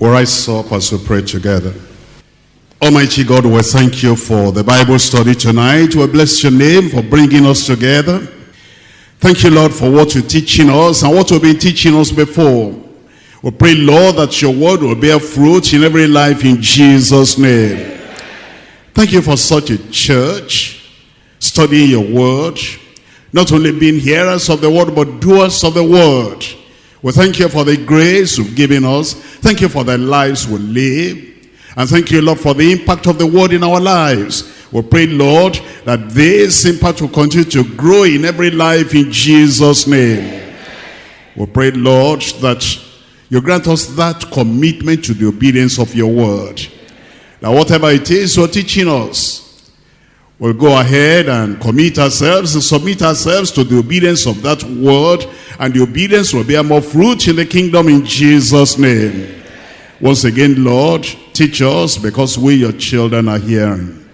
We'll rise up as we pray together. Almighty God, we thank you for the Bible study tonight. We bless your name for bringing us together. Thank you, Lord, for what you're teaching us and what you've been teaching us before. We pray, Lord, that your word will bear fruit in every life in Jesus' name. Thank you for such a church, studying your word, not only being hearers of the word, but doers of the word. We thank you for the grace you've given us. Thank you for the lives we live. And thank you, Lord, for the impact of the word in our lives. We pray, Lord, that this impact will continue to grow in every life in Jesus' name. We pray, Lord, that you grant us that commitment to the obedience of your word. That whatever it is you're teaching us, we'll go ahead and commit ourselves and submit ourselves to the obedience of that word and the obedience will bear more fruit in the kingdom in Jesus' name. Once again, Lord, teach us because we, your children, are hearing.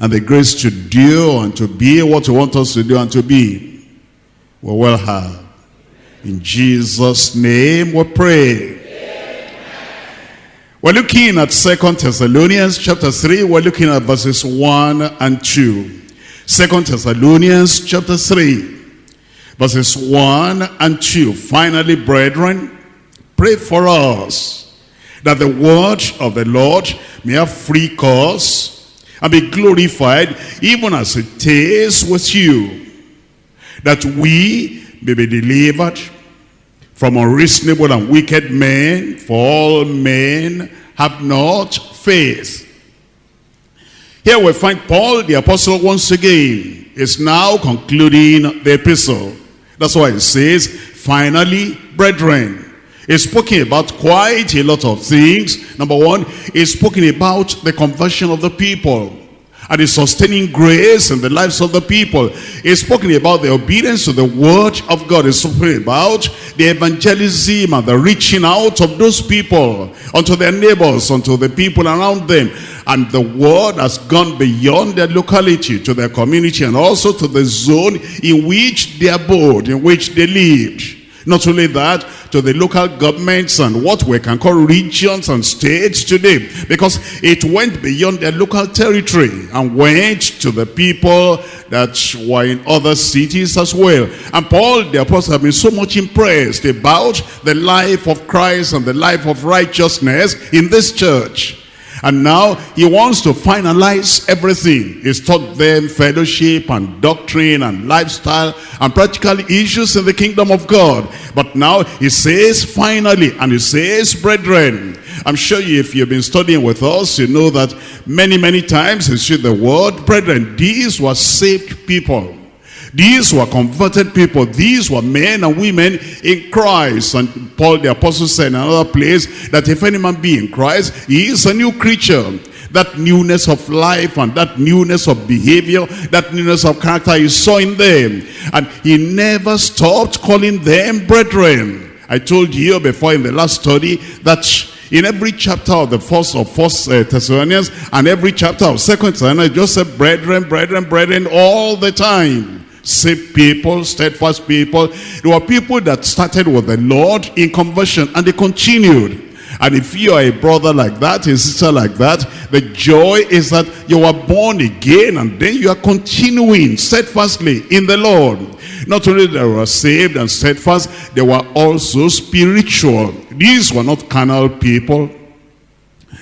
And the grace to do and to be what you want us to do and to be, we will have. In Jesus' name we pray. We're looking at Second Thessalonians chapter 3. We're looking at verses 1 and 2. Second Thessalonians chapter 3 verses 1 and 2. Finally, brethren, pray for us that the word of the Lord may have free course and be glorified even as it is with you, that we may be delivered from unreasonable and wicked men, for all men have not faith. Here we find Paul the apostle once again is now concluding the epistle. That's why it says, finally, brethren. It's spoken about quite a lot of things. Number one, it's spoken about the conversion of the people and the sustaining grace in the lives of the people. It's spoken about the obedience to the word of God. It's spoken about the evangelism and the reaching out of those people unto their neighbors, unto the people around them. And the word has gone beyond their locality to their community and also to the zone in which they abode, in which they lived. Not only that, to the local governments and what we can call regions and states today. Because it went beyond their local territory and went to the people that were in other cities as well. And Paul, the apostle, have been so much impressed about the life of Christ and the life of righteousness in this church. And now he wants to finalize everything. He's taught them fellowship and doctrine and lifestyle and practical issues in the kingdom of God. But now he says finally, and he says, brethren, I'm sure you, if you've been studying with us, you know that many, many times you see the word, brethren, these were saved people. These were converted people. These were men and women in Christ. And Paul the apostle said in another place that if any man be in Christ, he is a new creature. That newness of life and that newness of behavior, that newness of character he saw in them. And he never stopped calling them brethren. I told you before in the last study that in every chapter of the first of first uh, Thessalonians and every chapter of second Thessalonians, just said brethren, brethren, brethren all the time saved people, steadfast people. There were people that started with the Lord in conversion and they continued. And if you are a brother like that, a sister like that, the joy is that you are born again and then you are continuing steadfastly in the Lord. Not only they were saved and steadfast, they were also spiritual. These were not carnal people.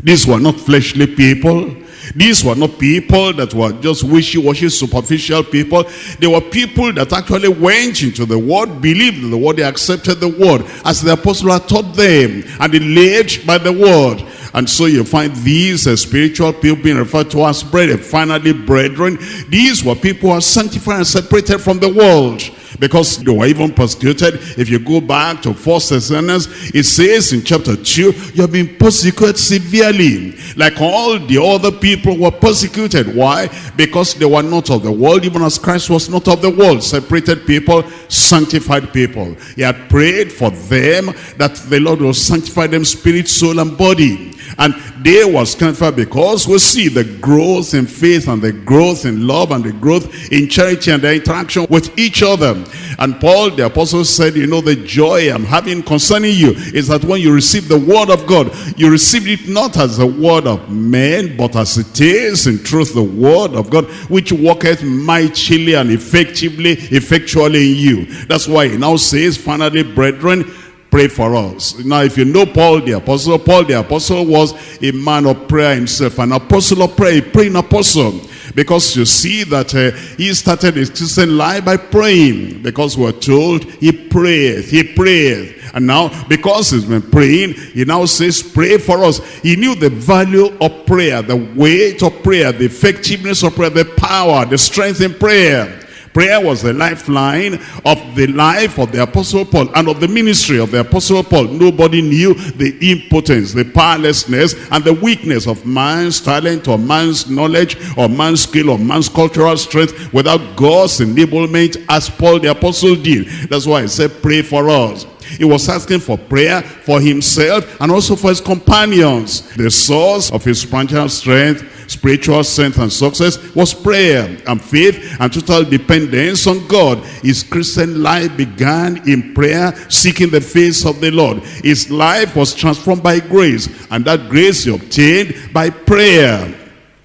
These were not fleshly people. These were not people that were just wishy-washy, superficial people. They were people that actually went into the word, believed in the word, they accepted the word as the apostle had taught them. And they lived by the word. And so you find these uh, spiritual people being referred to as brethren. Finally, brethren, these were people who are sanctified and separated from the world because they were even persecuted. If you go back to First Thessalonians, it says in chapter 2, you have been persecuted severely, like all the other people were persecuted. Why? Because they were not of the world, even as Christ was not of the world. Separated people, sanctified people. He had prayed for them that the Lord will sanctify them spirit, soul, and body. And they were strengthened because we see the growth in faith and the growth in love and the growth in charity and the interaction with each other. And Paul the apostle said, you know, the joy I'm having concerning you is that when you receive the word of God, you receive it not as the word of men, but as it is in truth the word of God, which worketh mightily and effectively, effectually in you. That's why he now says, finally, brethren, pray for us. Now, if you know Paul the apostle, Paul the apostle was a man of prayer himself, an apostle of prayer, a praying apostle. Because you see that uh, he started his Christian life by praying. Because we're told he prayed, he prayed. And now, because he's been praying, he now says, pray for us. He knew the value of prayer, the weight of prayer, the effectiveness of prayer, the power, the strength in prayer. Prayer was the lifeline of the life of the Apostle Paul and of the ministry of the Apostle Paul. Nobody knew the impotence, the powerlessness, and the weakness of man's talent or man's knowledge or man's skill or man's cultural strength without God's enablement as Paul the Apostle did. That's why I said pray for us. He was asking for prayer for himself and also for his companions. The source of his spiritual strength spiritual strength and success was prayer and faith and total dependence on God. His Christian life began in prayer, seeking the face of the Lord. His life was transformed by grace, and that grace he obtained by prayer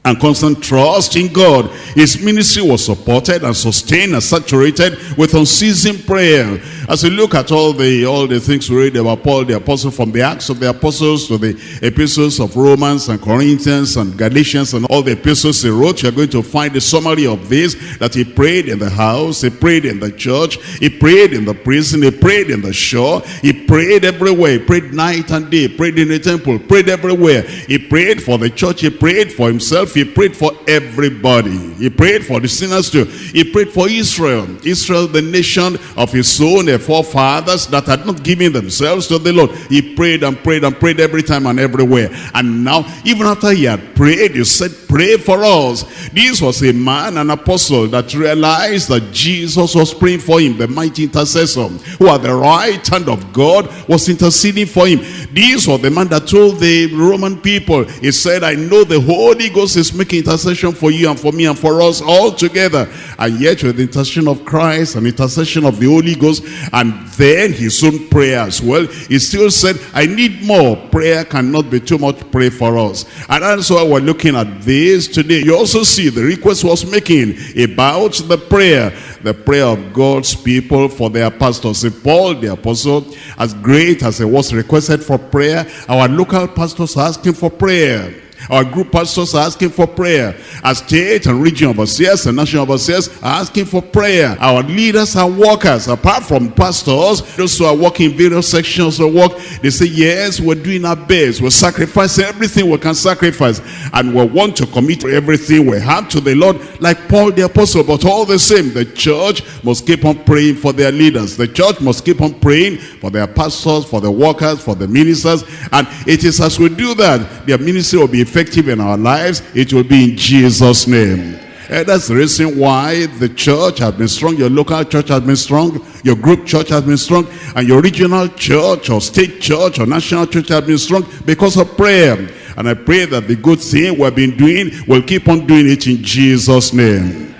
and constant trust in God. His ministry was supported and sustained and saturated with unceasing prayer. As we look at all the all the things we read about Paul the apostle from the Acts of the Apostles to the epistles of Romans and Corinthians and Galatians and all the epistles he wrote, you're going to find the summary of this, that he prayed in the house, he prayed in the church, he prayed in the prison, he prayed in the shore, he prayed everywhere, he prayed night and day, prayed in the temple, prayed everywhere. He prayed for the church, he prayed for himself, he prayed for everybody. He prayed for the sinners too. He prayed for Israel. Israel, the nation of his own their forefathers that had not given themselves to the Lord. He prayed and prayed and prayed every time and everywhere. And now, even after he had prayed, he said, pray for us. This was a man, an apostle, that realized that Jesus was praying for him, the mighty intercessor, who at the right hand of God was interceding for him. This was the man that told the Roman people, he said, I know the Holy Ghost is making intercession for you and for me and for us all together. And yet with the intercession of Christ and intercession of the Holy Ghost and then his own prayer as well, he still said, I need more. Prayer cannot be too much pray for us. And that's why we're looking at this today. You also see the request was making about the prayer, the prayer of God's people for their pastors. See, Paul the apostle, as great as it was requested for prayer, our local pastors are asking for prayer. Our group pastors are asking for prayer. Our state and region of overseers and national overseers are asking for prayer. Our leaders and workers, apart from pastors, those who are working in various sections of work, they say, yes, we're doing our best. We're sacrificing everything we can sacrifice. And we want to commit everything we have to the Lord, like Paul the apostle. But all the same, the church must keep on praying for their leaders. The church must keep on praying for their pastors, for the workers, for the ministers. And it is as we do that, their ministry will be effective in our lives, it will be in Jesus' name. And that's the reason why the church has been strong, your local church has been strong, your group church has been strong, and your regional church or state church or national church has been strong because of prayer. And I pray that the good thing we've been doing, we'll keep on doing it in Jesus' name.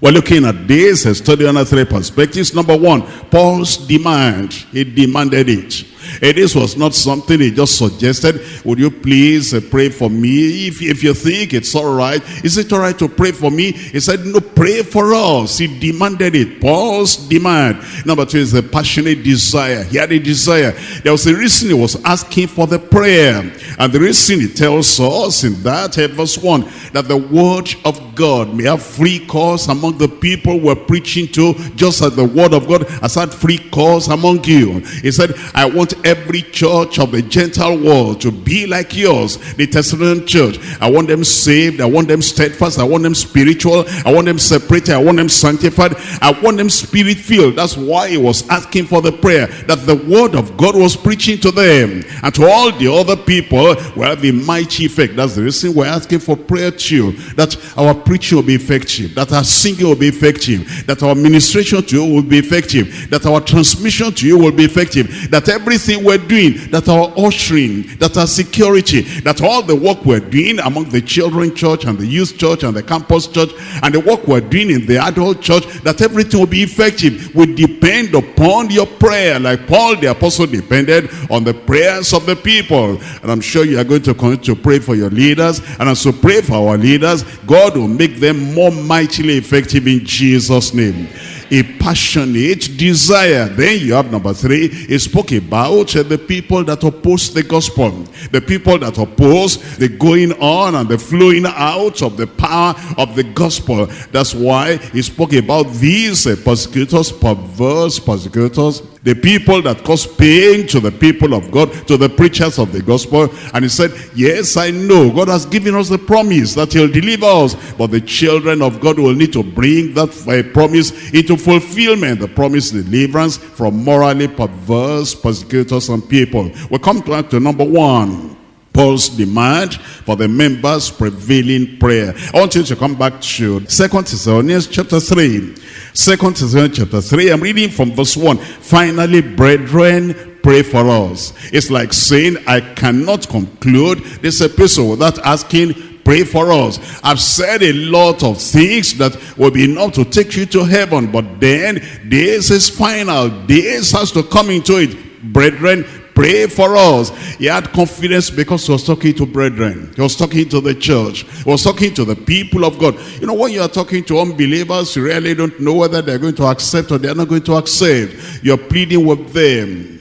We're looking at this, a study on three perspectives. Number one, Paul's demand. He demanded it. And this was not something he just suggested. Would you please uh, pray for me? If, if you think it's all right, is it all right to pray for me? He said, no, pray for us. He demanded it. Paul's demand. Number two is the passionate desire. He had a desire. There was a reason he was asking for the prayer. And the reason he tells us in that uh, verse 1, that the word of God may have free course among the people we're preaching to, just as the word of God has had free course among you. He said, I want every church of the Gentile world to be like yours, the Thessalonian church. I want them saved. I want them steadfast. I want them spiritual. I want them separated. I want them sanctified. I want them spirit filled. That's why he was asking for the prayer that the word of God was preaching to them and to all the other people will have a mighty effect. That's the reason we're asking for prayer too. That our preaching will be effective, that our singing will be effective, that our ministration to you will be effective, that our transmission to you will be effective, that everything we're doing, that our ushering, that our security, that all the work we're doing among the children church and the youth church and the campus church and the work we're doing in the adult church, that everything will be effective. Will depend upon your prayer, like Paul the apostle depended on the prayers of the people. And I'm sure you are going to continue to pray for your leaders, and as you pray for our leaders, God will make them more mightily effective in Jesus' name a passionate desire. Then you have number three, he spoke about uh, the people that oppose the gospel. The people that oppose the going on and the flowing out of the power of the gospel. That's why he spoke about these uh, persecutors, perverse persecutors, the people that cause pain to the people of God, to the preachers of the gospel. And he said, yes, I know. God has given us the promise that he'll deliver us. But the children of God will need to bring that uh, promise into fulfillment. The promise deliverance from morally perverse persecutors and people. We come to, to number one. Paul's demand for the members' prevailing prayer. I want you to come back to Second Thessalonians chapter 3. Second Thessalonians chapter 3, I'm reading from verse 1. Finally, brethren, pray for us. It's like saying, I cannot conclude this epistle without asking pray for us. I've said a lot of things that will be enough to take you to heaven, but then this is final. This has to come into it. Brethren, pray for us. He had confidence because he was talking to brethren. He was talking to the church. He was talking to the people of God. You know, when you are talking to unbelievers, you really don't know whether they're going to accept or they're not going to accept. You're pleading with them.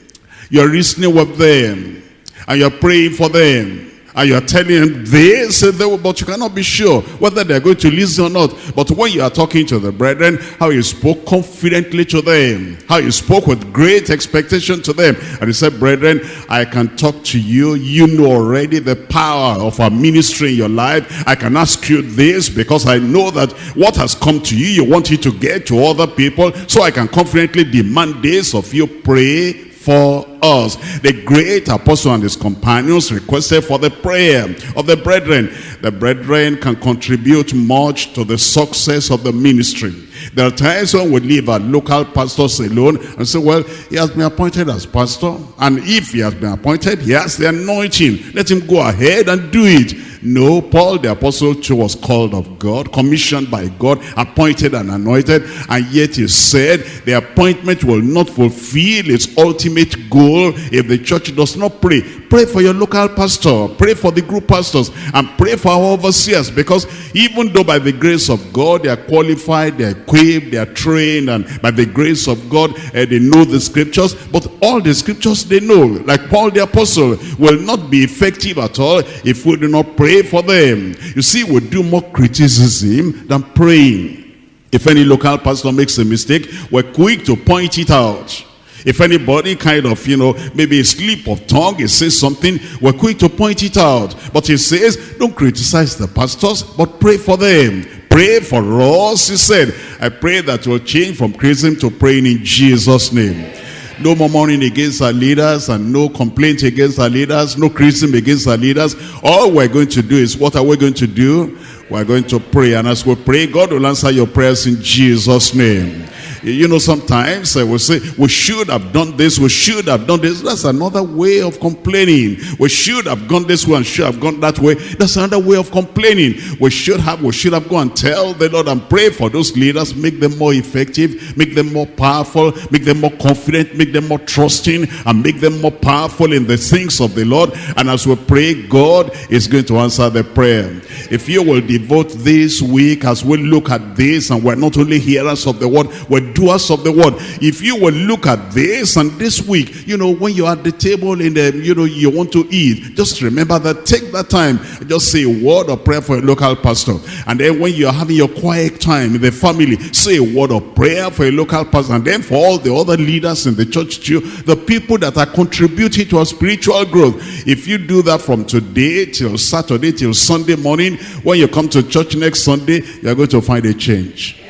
You're reasoning with them. And you're praying for them and you are telling them this, but you cannot be sure whether they're going to listen or not. But when you are talking to the brethren, how you spoke confidently to them, how you spoke with great expectation to them. And he said, brethren, I can talk to you. You know already the power of our ministry in your life. I can ask you this because I know that what has come to you, you want it to get to other people. So I can confidently demand this of you. Pray for us. The great apostle and his companions requested for the prayer of the brethren. The brethren can contribute much to the success of the ministry. There are times when we leave our local pastors alone and say, well, he has been appointed as pastor. And if he has been appointed, he has the anointing. Let him go ahead and do it. No, Paul the apostle too was called of God, commissioned by God, appointed and anointed, and yet he said the appointment will not fulfill its ultimate goal if the church does not pray. Pray for your local pastor, pray for the group pastors, and pray for our overseers, because even though by the grace of God they are qualified, they are equipped, they are trained, and by the grace of God uh, they know the scriptures, but all the scriptures they know, like Paul the apostle, will not be effective at all if we do not pray pray for them. You see, we do more criticism than praying. If any local pastor makes a mistake, we're quick to point it out. If anybody kind of, you know, maybe a slip of tongue, he says something, we're quick to point it out. But he says, don't criticize the pastors, but pray for them. Pray for us, he said. I pray that you'll change from criticism to praying in Jesus' name. No more mourning against our leaders and no complaint against our leaders, no criticism against our leaders. All we're going to do is, what are we going to do? We're going to pray. And as we pray, God will answer your prayers in Jesus' name. You know, sometimes I will say, we should have done this, we should have done this. That's another way of complaining. We should have gone this way and should have gone that way. That's another way of complaining. We should have, we should have gone and tell the Lord and pray for those leaders, make them more effective, make them more powerful, make them more confident, make them more trusting, and make them more powerful in the things of the Lord. And as we pray, God is going to answer the prayer. If you will devote this week as we look at this, and we're not only hearers of the word, we're doers of the word. If you will look at this and this week, you know, when you're at the table in the, um, you know, you want to eat, just remember that, take that time, just say a word of prayer for a local pastor. And then when you're having your quiet time in the family, say a word of prayer for a local pastor. And then for all the other leaders in the church too, the people that are contributing to our spiritual growth. If you do that from today till Saturday till Sunday morning, when you come to church next Sunday, you're going to find a change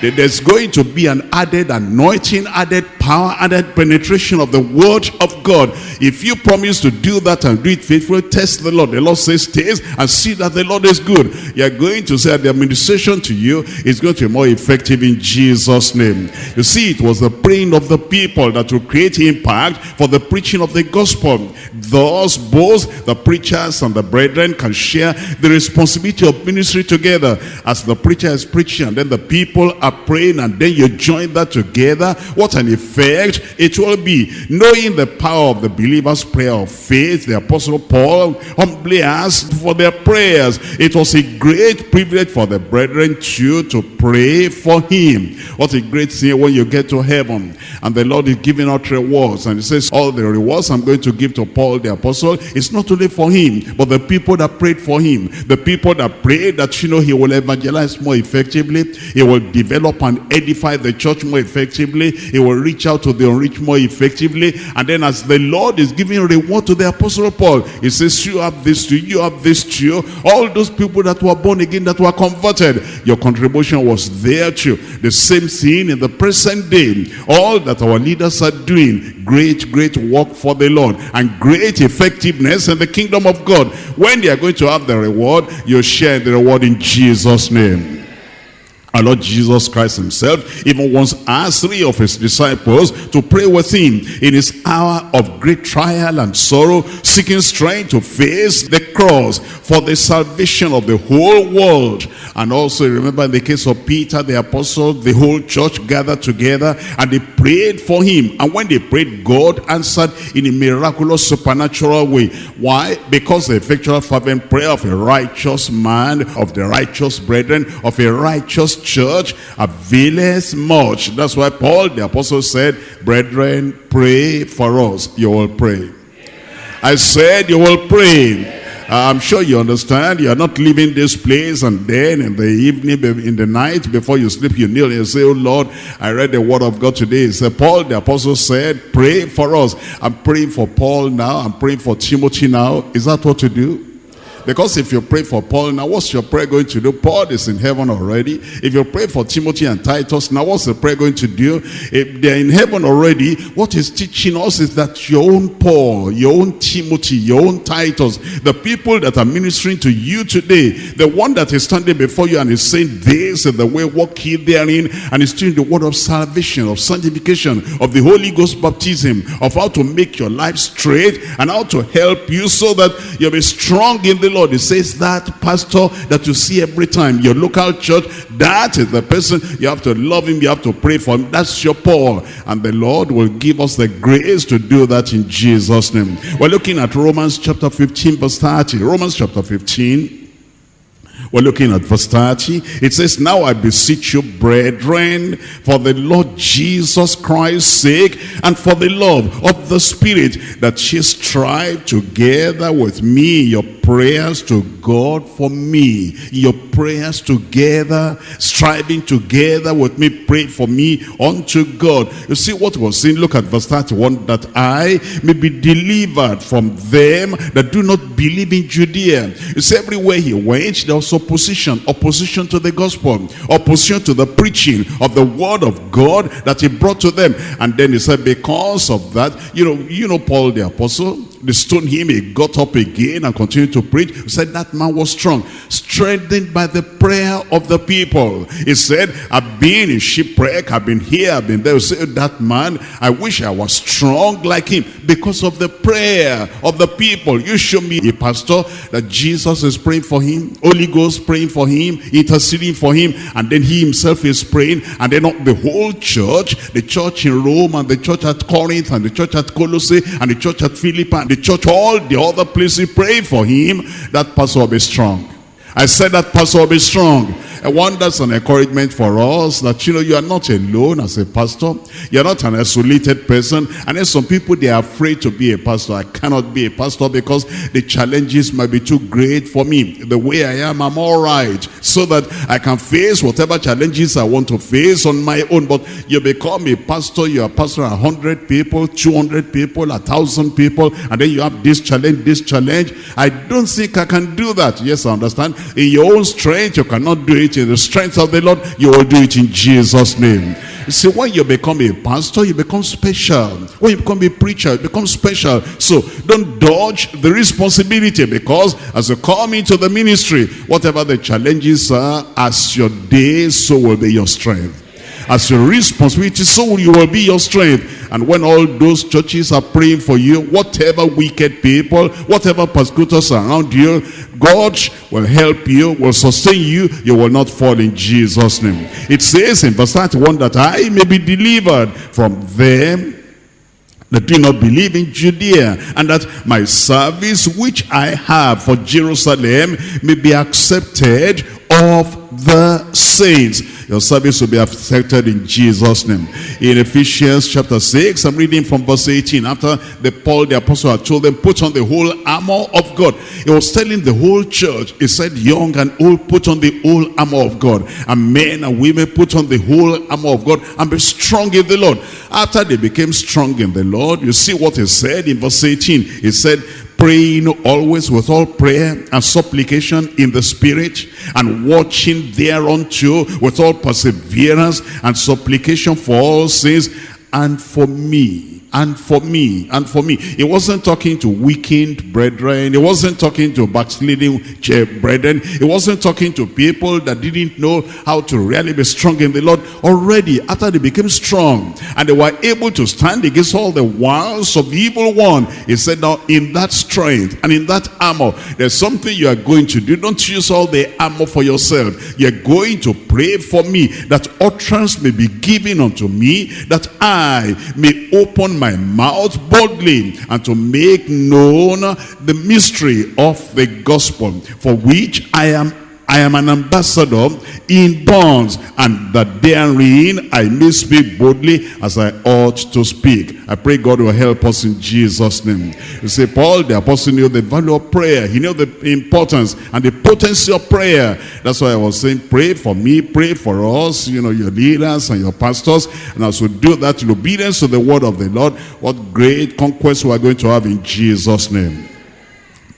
There's going to be an added anointing, added power, added penetration of the word of God. If you promise to do that and do it faithfully, test the Lord. The Lord says, taste and see that the Lord is good. You're going to say that the administration to you is going to be more effective in Jesus' name. You see, it was the praying of the people that will create impact for the preaching of the gospel. Thus, both the preachers and the brethren can share the responsibility of ministry together. As the preacher is preaching and then the people are praying and then you join that together, what an effect it will be. Knowing the power of the believer's prayer of faith, the apostle Paul humbly asked for their prayers. It was a great privilege for the brethren too to pray for him. What a great thing when you get to heaven and the Lord is giving out rewards and he says all the rewards I'm going to give to Paul the apostle is not only for him but the people that prayed for him. The people that prayed that you know he will evangelize more effectively. He will develop and edify the church more effectively. He will reach out to the unreached more effectively. And then as the Lord is giving reward to the apostle Paul, he says you have this to you, have this to you. All those people that were born again, that were converted, your contribution was there too. The same thing in the present day. All that our leaders are doing, great, great work for the Lord and great effectiveness in the kingdom of God. When they are going to have the reward, you share the reward in Jesus' name. Our Lord Jesus Christ himself even once asked three of his disciples to pray with him in his hour of great trial and sorrow, seeking strength to face the cross for the salvation of the whole world. And also remember in the case of Peter the apostle, the whole church gathered together and they prayed for him. And when they prayed, God answered in a miraculous supernatural way. Why? Because the effectual fervent prayer of a righteous man, of the righteous brethren, of a righteous church availeth much. That's why Paul the apostle said, brethren, pray for us. You will pray. I said you will pray. Uh, I'm sure you understand. You're not leaving this place and then in the evening, in the night, before you sleep, you kneel and say, Oh Lord, I read the word of God today. So Paul the apostle said, pray for us. I'm praying for Paul now. I'm praying for Timothy now. Is that what to do? Because if you pray for Paul, now what's your prayer going to do? Paul is in heaven already. If you pray for Timothy and Titus, now what's the prayer going to do? If they're in heaven already, what is teaching us is that your own Paul, your own Timothy, your own Titus, the people that are ministering to you today, the one that is standing before you and is saying, this is the way, walk ye therein, and is doing the word of salvation, of sanctification, of the Holy Ghost baptism, of how to make your life straight, and how to help you so that you'll be strong in the Lord. He says that pastor that you see every time, your local church, that is the person. You have to love him. You have to pray for him. That's your Paul. And the Lord will give us the grace to do that in Jesus' name. We're looking at Romans chapter 15 verse 30. Romans chapter 15 we're looking at verse 30. It says, Now I beseech you, brethren, for the Lord Jesus Christ's sake, and for the love of the Spirit, that ye strive together with me your prayers to God for me. Your prayers together, striving together with me, pray for me unto God. You see what was saying? Look at verse 31. That I may be delivered from them that do not believe in Judea. You see, everywhere he went, was opposition. Opposition to the gospel. Opposition to the preaching of the word of God that he brought to them. And then he said, because of that, you know, you know Paul the apostle, they stoned him. He got up again and continued to preach. He said that man was strong, strengthened by the prayer of the people. He said, I've been in shipwreck. I've been here. I've been there. He said, that man, I wish I was strong like him because of the prayer of the people. You show me a pastor that Jesus is praying for him. Holy Ghost praying for him, interceding for him. And then he himself is praying. And then the whole church, the church in Rome and the church at Corinth and the church at Colossae and the church at Philippi the church, all the other places, pray for him, that pastor will be strong. I said that pastor will be strong. And want that's an encouragement for us that, you know, you are not alone as a pastor. You're not an isolated person. And then some people, they are afraid to be a pastor. I cannot be a pastor because the challenges might be too great for me. The way I am, I'm all right. So that I can face whatever challenges I want to face on my own. But you become a pastor, you're a pastor a 100 people, 200 people, a 1,000 people. And then you have this challenge, this challenge. I don't think I can do that. Yes, I understand. In your own strength, you cannot do it. In the strength of the Lord, you will do it in Jesus' name. See, when you become a pastor, you become special. When you become a preacher, you become special. So don't dodge the responsibility because as you come into the ministry, whatever the challenges are, as your day, so will be your strength as your responsibility, so you will be your strength. And when all those churches are praying for you, whatever wicked people, whatever persecutors around you, God will help you, will sustain you, you will not fall in Jesus' name. It says in verse 31 that I may be delivered from them that do not believe in Judea, and that my service which I have for Jerusalem may be accepted of the saints. Your service will be accepted in Jesus' name. In Ephesians chapter 6, I'm reading from verse 18. After the Paul the apostle had told them, put on the whole armor of God. He was telling the whole church, he said, young and old, put on the whole armor of God. And men and women, put on the whole armor of God and be strong in the Lord. After they became strong in the Lord, you see what he said in verse 18. He said, praying always with all prayer and supplication in the spirit and watching thereunto with all perseverance and supplication for all sins and for me and for me and for me he wasn't talking to weakened brethren. He wasn't talking to backsliding brethren. He wasn't talking to people that didn't know how to really be strong in the lord. Already after they became strong and they were able to stand against all the wiles of the evil one he said now in that strength and in that armor there's something you are going to do. Don't use all the armor for yourself. You're going to pray for me that utterance may be given unto me that i may open my mouth boldly and to make known the mystery of the gospel for which I am I am an ambassador in bonds, and that therein I may speak boldly as I ought to speak. I pray God will help us in Jesus' name. You say, Paul, the apostle knew the value of prayer. He knew the importance and the potency of prayer. That's why I was saying, pray for me, pray for us, you know, your leaders and your pastors. And as we do that in obedience to the word of the Lord, what great conquest we are going to have in Jesus' name.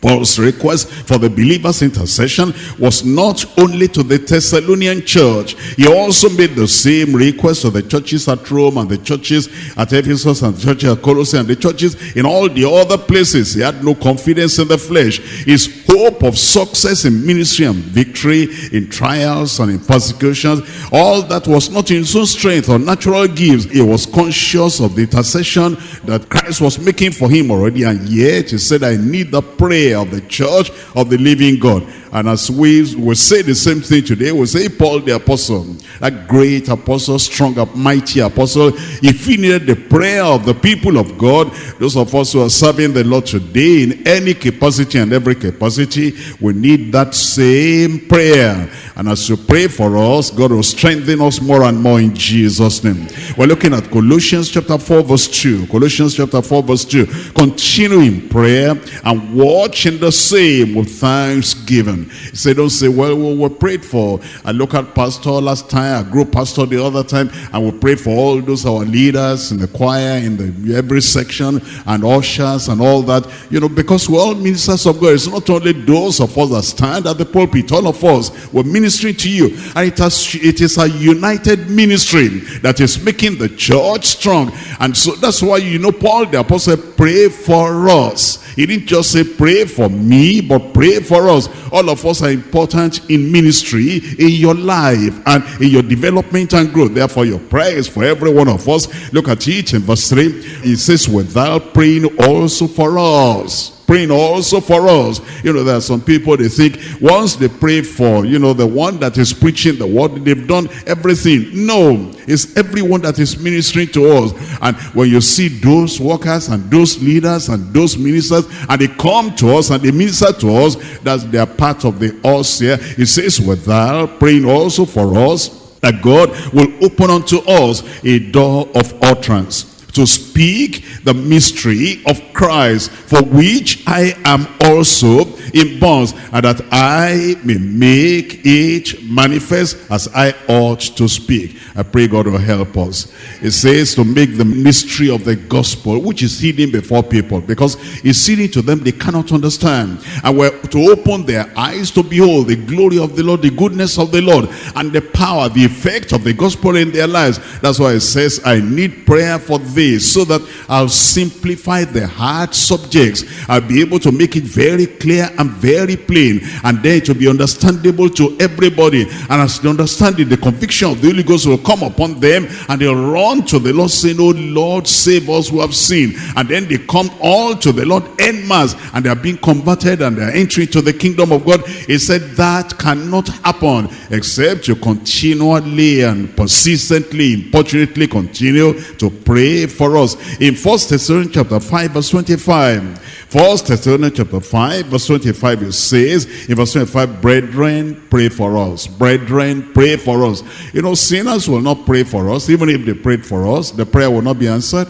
Paul's request for the believers' intercession was not only to the Thessalonian church. He also made the same request to the churches at Rome and the churches at Ephesus and the churches at Colossae and the churches in all the other places. He had no confidence in the flesh. His hope of success in ministry and victory, in trials and in persecutions, all that was not in his own strength or natural gifts. He was conscious of the intercession that Christ was making for him already. And yet he said, I need the prayer of the church of the living God. And as we will say the same thing today, we'll say Paul the apostle, a great apostle, strong, mighty apostle. If he needed the prayer of the people of God, those of us who are serving the Lord today in any capacity and every capacity, we need that same prayer. And as you pray for us, God will strengthen us more and more in Jesus' name. We're looking at Colossians chapter 4 verse 2. Colossians chapter 4 verse 2. Continue in prayer and watch the same with thanksgiving. Said, don't say, well, we were prayed for a local pastor last time, a group pastor the other time, and we prayed for all those our leaders in the choir, in the every section, and ushers and all that. You know, because we're all ministers of God. It's not only those of us that stand at the pulpit. All of us, we're ministering to you. And it, has, it is a united ministry that is making the church strong. And so that's why, you know, Paul the apostle prayed for us. He didn't just say pray for me, but pray for us. All of us are important in ministry, in your life, and in your development and growth. Therefore, your prayer is for every one of us. Look at it in verse 3. It says, without praying also for us praying also for us. You know, there are some people, they think once they pray for, you know, the one that is preaching the word, they've done everything. No, it's everyone that is ministering to us. And when you see those workers and those leaders and those ministers, and they come to us and they minister to us, that's their part of the us here. It says, without praying also for us, that God will open unto us a door of utterance to speak the mystery of Christ, for which I am also in bonds, and that I may make it manifest as I ought to speak. I pray God will help us. It says to make the mystery of the gospel, which is hidden before people, because it's hidden to them they cannot understand. And we're to open their eyes to behold the glory of the Lord, the goodness of the Lord, and the power, the effect of the gospel in their lives. That's why it says, I need prayer for this, so that I'll simplify the hard subjects. I'll be able to make it very clear and very plain, and then it will be understandable to everybody. And as they understand it, the conviction of the Holy Ghost will come upon them, and they'll run to the Lord saying, Oh Lord, save us who have sinned. And then they come all to the Lord en masse, and they are being converted, and they are entering to the kingdom of God. He said that cannot happen except you continually and persistently, importunately continue to pray for us. In First Thessalonians chapter 5, verse 25, First Thessalonians chapter 5, verse 25, it says, in verse 25, brethren, pray for us. Brethren, pray for us. You know, sinners will not pray for us. Even if they prayed for us, the prayer will not be answered.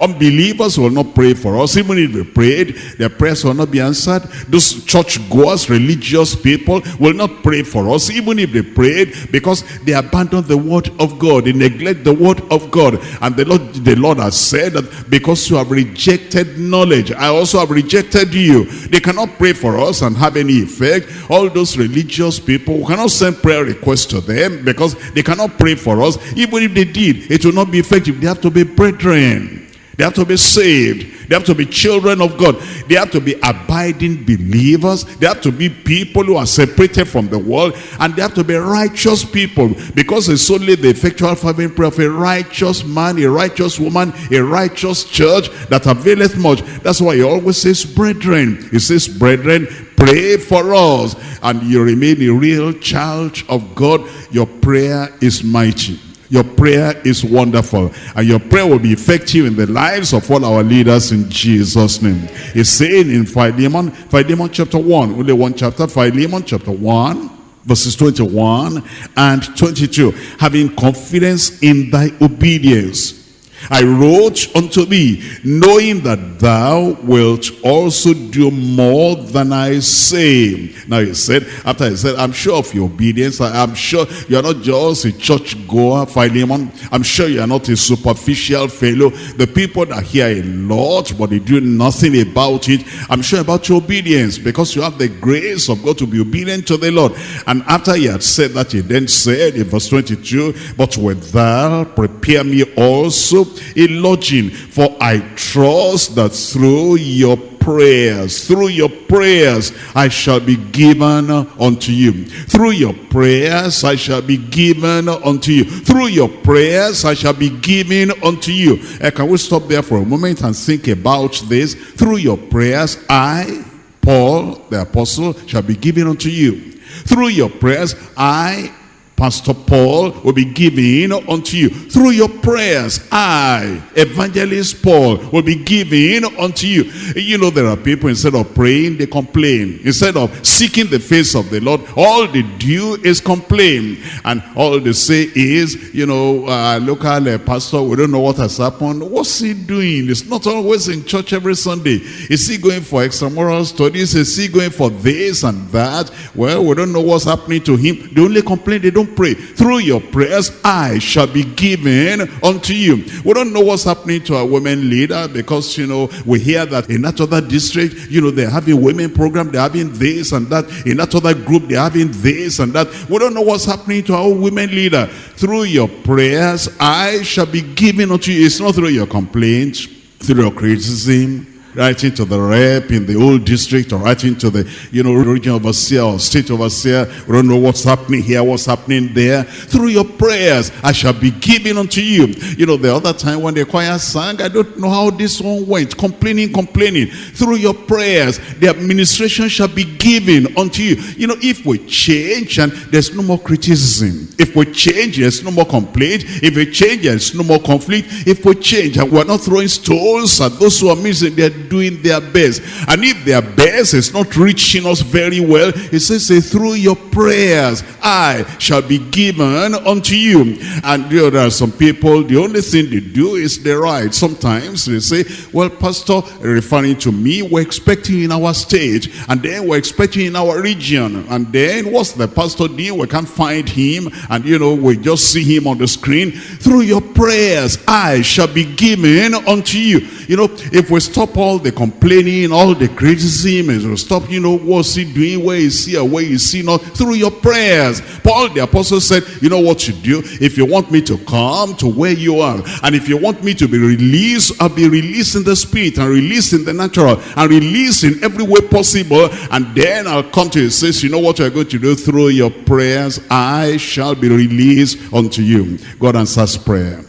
Unbelievers will not pray for us. Even if they prayed, their prayers will not be answered. Those church-goers, religious people will not pray for us. Even if they prayed, because they abandon the word of God. They neglect the word of God. And the Lord, the Lord has said that because you have rejected knowledge, I also have rejected you. They cannot pray for us and have any effect. All those religious people, we cannot send prayer requests to them because they cannot pray for us. Even if they did, it will not be effective. They have to be brethren. They have to be saved. They have to be children of God. They have to be abiding believers. They have to be people who are separated from the world. And they have to be righteous people. Because it's only the effectual fervent prayer of a righteous man, a righteous woman, a righteous church that availeth much. That's why he always says, brethren. He says, brethren, pray for us. And you remain a real child of God. Your prayer is mighty. Your prayer is wonderful. And your prayer will be effective in the lives of all our leaders in Jesus' name. It's saying in Philemon, Philemon chapter 1, only one chapter, Philemon chapter 1, verses 21 and 22. Having confidence in thy obedience I wrote unto thee, knowing that thou wilt also do more than I say. Now he said, after he said, I'm sure of your obedience. I'm sure you are not just a church goer, Philemon. I'm sure you are not a superficial fellow. The people that hear a lot, but they do nothing about it. I'm sure about your obedience because you have the grace of God to be obedient to the Lord. And after he had said that, he then said in verse 22, But with thou prepare me also a lodging. For I trust that through your prayers, through your prayers, I shall be given unto you. Through your prayers, I shall be given unto you. Through your prayers, I shall be given unto you. Uh, can we stop there for a moment and think about this? Through your prayers, I, Paul, the apostle, shall be given unto you. Through your prayers, I, Pastor Paul will be giving unto you through your prayers. I, Evangelist Paul, will be giving unto you. You know, there are people, instead of praying, they complain. Instead of seeking the face of the Lord, all they do is complain. And all they say is, you know, uh, local uh, pastor, we don't know what has happened. What's he doing? He's not always in church every Sunday. Is he going for extramural studies? Is he going for this and that? Well, we don't know what's happening to him. They only complain, they don't pray. Through your prayers, I shall be given unto you. We don't know what's happening to our women leader because, you know, we hear that in that other district, you know, they're having women program, they're having this and that. In that other group, they're having this and that. We don't know what's happening to our women leader. Through your prayers, I shall be given unto you. It's not through your complaints, through your criticism, writing to the rep in the old district or writing to the, you know, regional overseer or state overseer. We don't know what's happening here, what's happening there. Through your prayers, I shall be given unto you. You know, the other time when the choir sang, I don't know how this one went. Complaining, complaining. Through your prayers, the administration shall be given unto you. You know, if we change and there's no more criticism. If we change, there's no more complaint. If we change, there's no more conflict. If we change and we're not throwing stones at those who are missing, they're doing their best. And if their best is not reaching us very well, it says, say, through your prayers, I shall be given unto unto you. And you know, there are some people, the only thing they do is they write. Sometimes they say, well, pastor, referring to me, we're expecting in our state, and then we're expecting in our region. And then what's the pastor doing? We can't find him. And you know, we just see him on the screen. Through your prayers, I shall be given unto you. You know, if we stop all the complaining, all the criticism, and we stop, you know, what's he doing, where is he, or where is he see? not, through your prayers. Paul the apostle said, you know what you do? If you want me to come to where you are, and if you want me to be released, I'll be released in the spirit, and released in the natural, and released in every way possible, and then I'll come to you. says, you know what you're going to do? Through your prayers, I shall be released unto you. God answers prayer.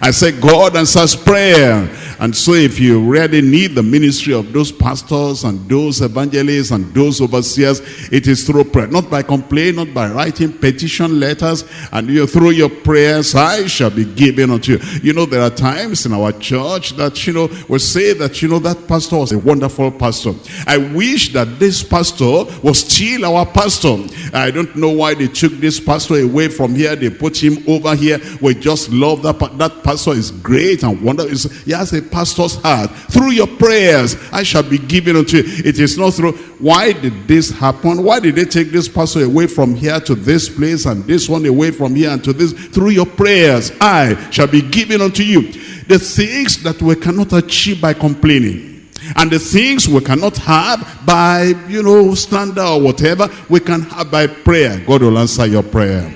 I say God answers prayer. And so if you really need the ministry of those pastors and those evangelists and those overseers, it is through prayer. Not by complaint, not by writing petition letters. And you through your prayers, I shall be given unto you. You know, there are times in our church that, you know, we say that, you know, that pastor was a wonderful pastor. I wish that this pastor was still our pastor. I don't know why they took this pastor away from here. They put him over here. We just love that. That pastor is great and wonderful. He has a pastor's heart. Through your prayers, I shall be given unto you. It is not through, why did this happen? Why did they take this pastor away from here to this place and this one away from here and to this? Through your prayers, I shall be given unto you. The things that we cannot achieve by complaining. And the things we cannot have by, you know, slander or whatever, we can have by prayer. God will answer your prayer.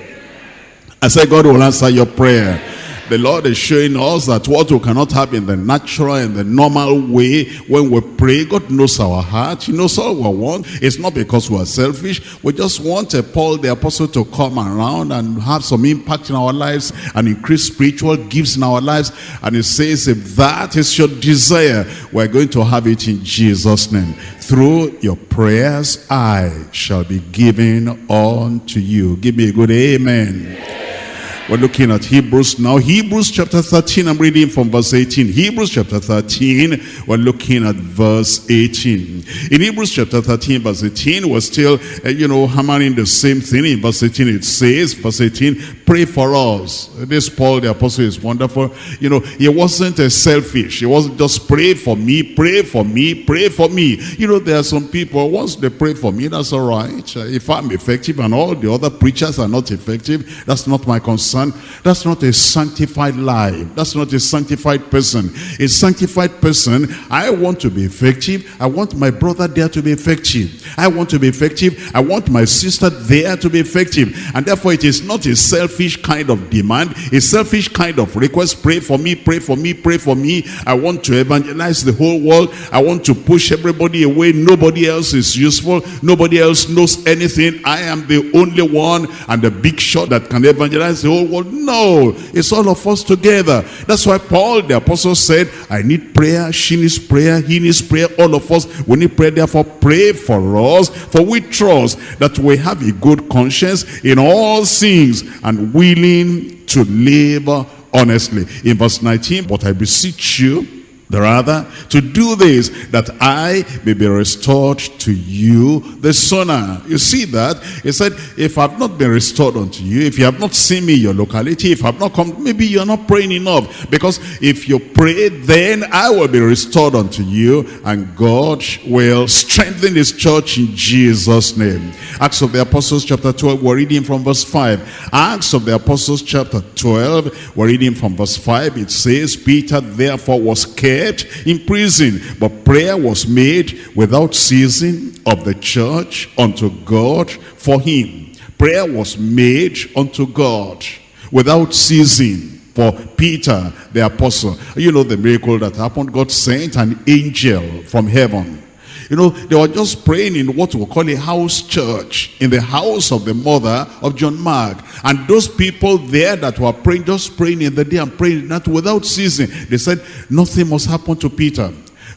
I said God will answer your prayer. The Lord is showing us that what we cannot have in the natural and the normal way when we pray, God knows our heart. He knows all we want. It's not because we are selfish. We just want a Paul the apostle to come around and have some impact in our lives and increase spiritual gifts in our lives. And he says, if that is your desire, we're going to have it in Jesus' name. Through your prayers, I shall be given unto you. Give me a good amen. We're looking at Hebrews now. Hebrews chapter 13, I'm reading from verse 18. Hebrews chapter 13, we're looking at verse 18. In Hebrews chapter 13, verse 18, we're still, uh, you know, hammering the same thing. In verse 18, it says, verse 18, pray for us. This Paul the apostle is wonderful. You know, he wasn't a selfish. He wasn't just pray for me, pray for me, pray for me. You know, there are some people, once they pray for me, that's all right. If I'm effective and all the other preachers are not effective, that's not my concern that's not a sanctified life. That's not a sanctified person. A sanctified person, I want to be effective. I want my brother there to be effective. I want to be effective. I want my sister there to be effective. And therefore it is not a selfish kind of demand, a selfish kind of request. Pray for me, pray for me, pray for me. I want to evangelize the whole world. I want to push everybody away. Nobody else is useful. Nobody else knows anything. I am the only one and the big shot that can evangelize the whole world. No, it's all of us together. That's why Paul, the apostle said, I need prayer, she needs prayer, he needs prayer, all of us. We need prayer, therefore pray for us, for we trust that we have a good conscience in all things and willing to labor honestly. In verse 19, but I beseech you, rather to do this that I may be restored to you the sooner. You see that? He said, if I've not been restored unto you, if you have not seen me in your locality, if I've not come, maybe you're not praying enough. Because if you pray, then I will be restored unto you and God will strengthen his church in Jesus' name. Acts of the Apostles chapter 12, we're reading from verse 5. Acts of the Apostles chapter 12, we're reading from verse 5. It says, Peter therefore was kept kept in prison. But prayer was made without ceasing of the church unto God for him. Prayer was made unto God without ceasing for Peter the apostle. You know the miracle that happened. God sent an angel from heaven you know, they were just praying in what we call a house church, in the house of the mother of John Mark. And those people there that were praying, just praying in the day and praying not without ceasing, they said, nothing must happen to Peter.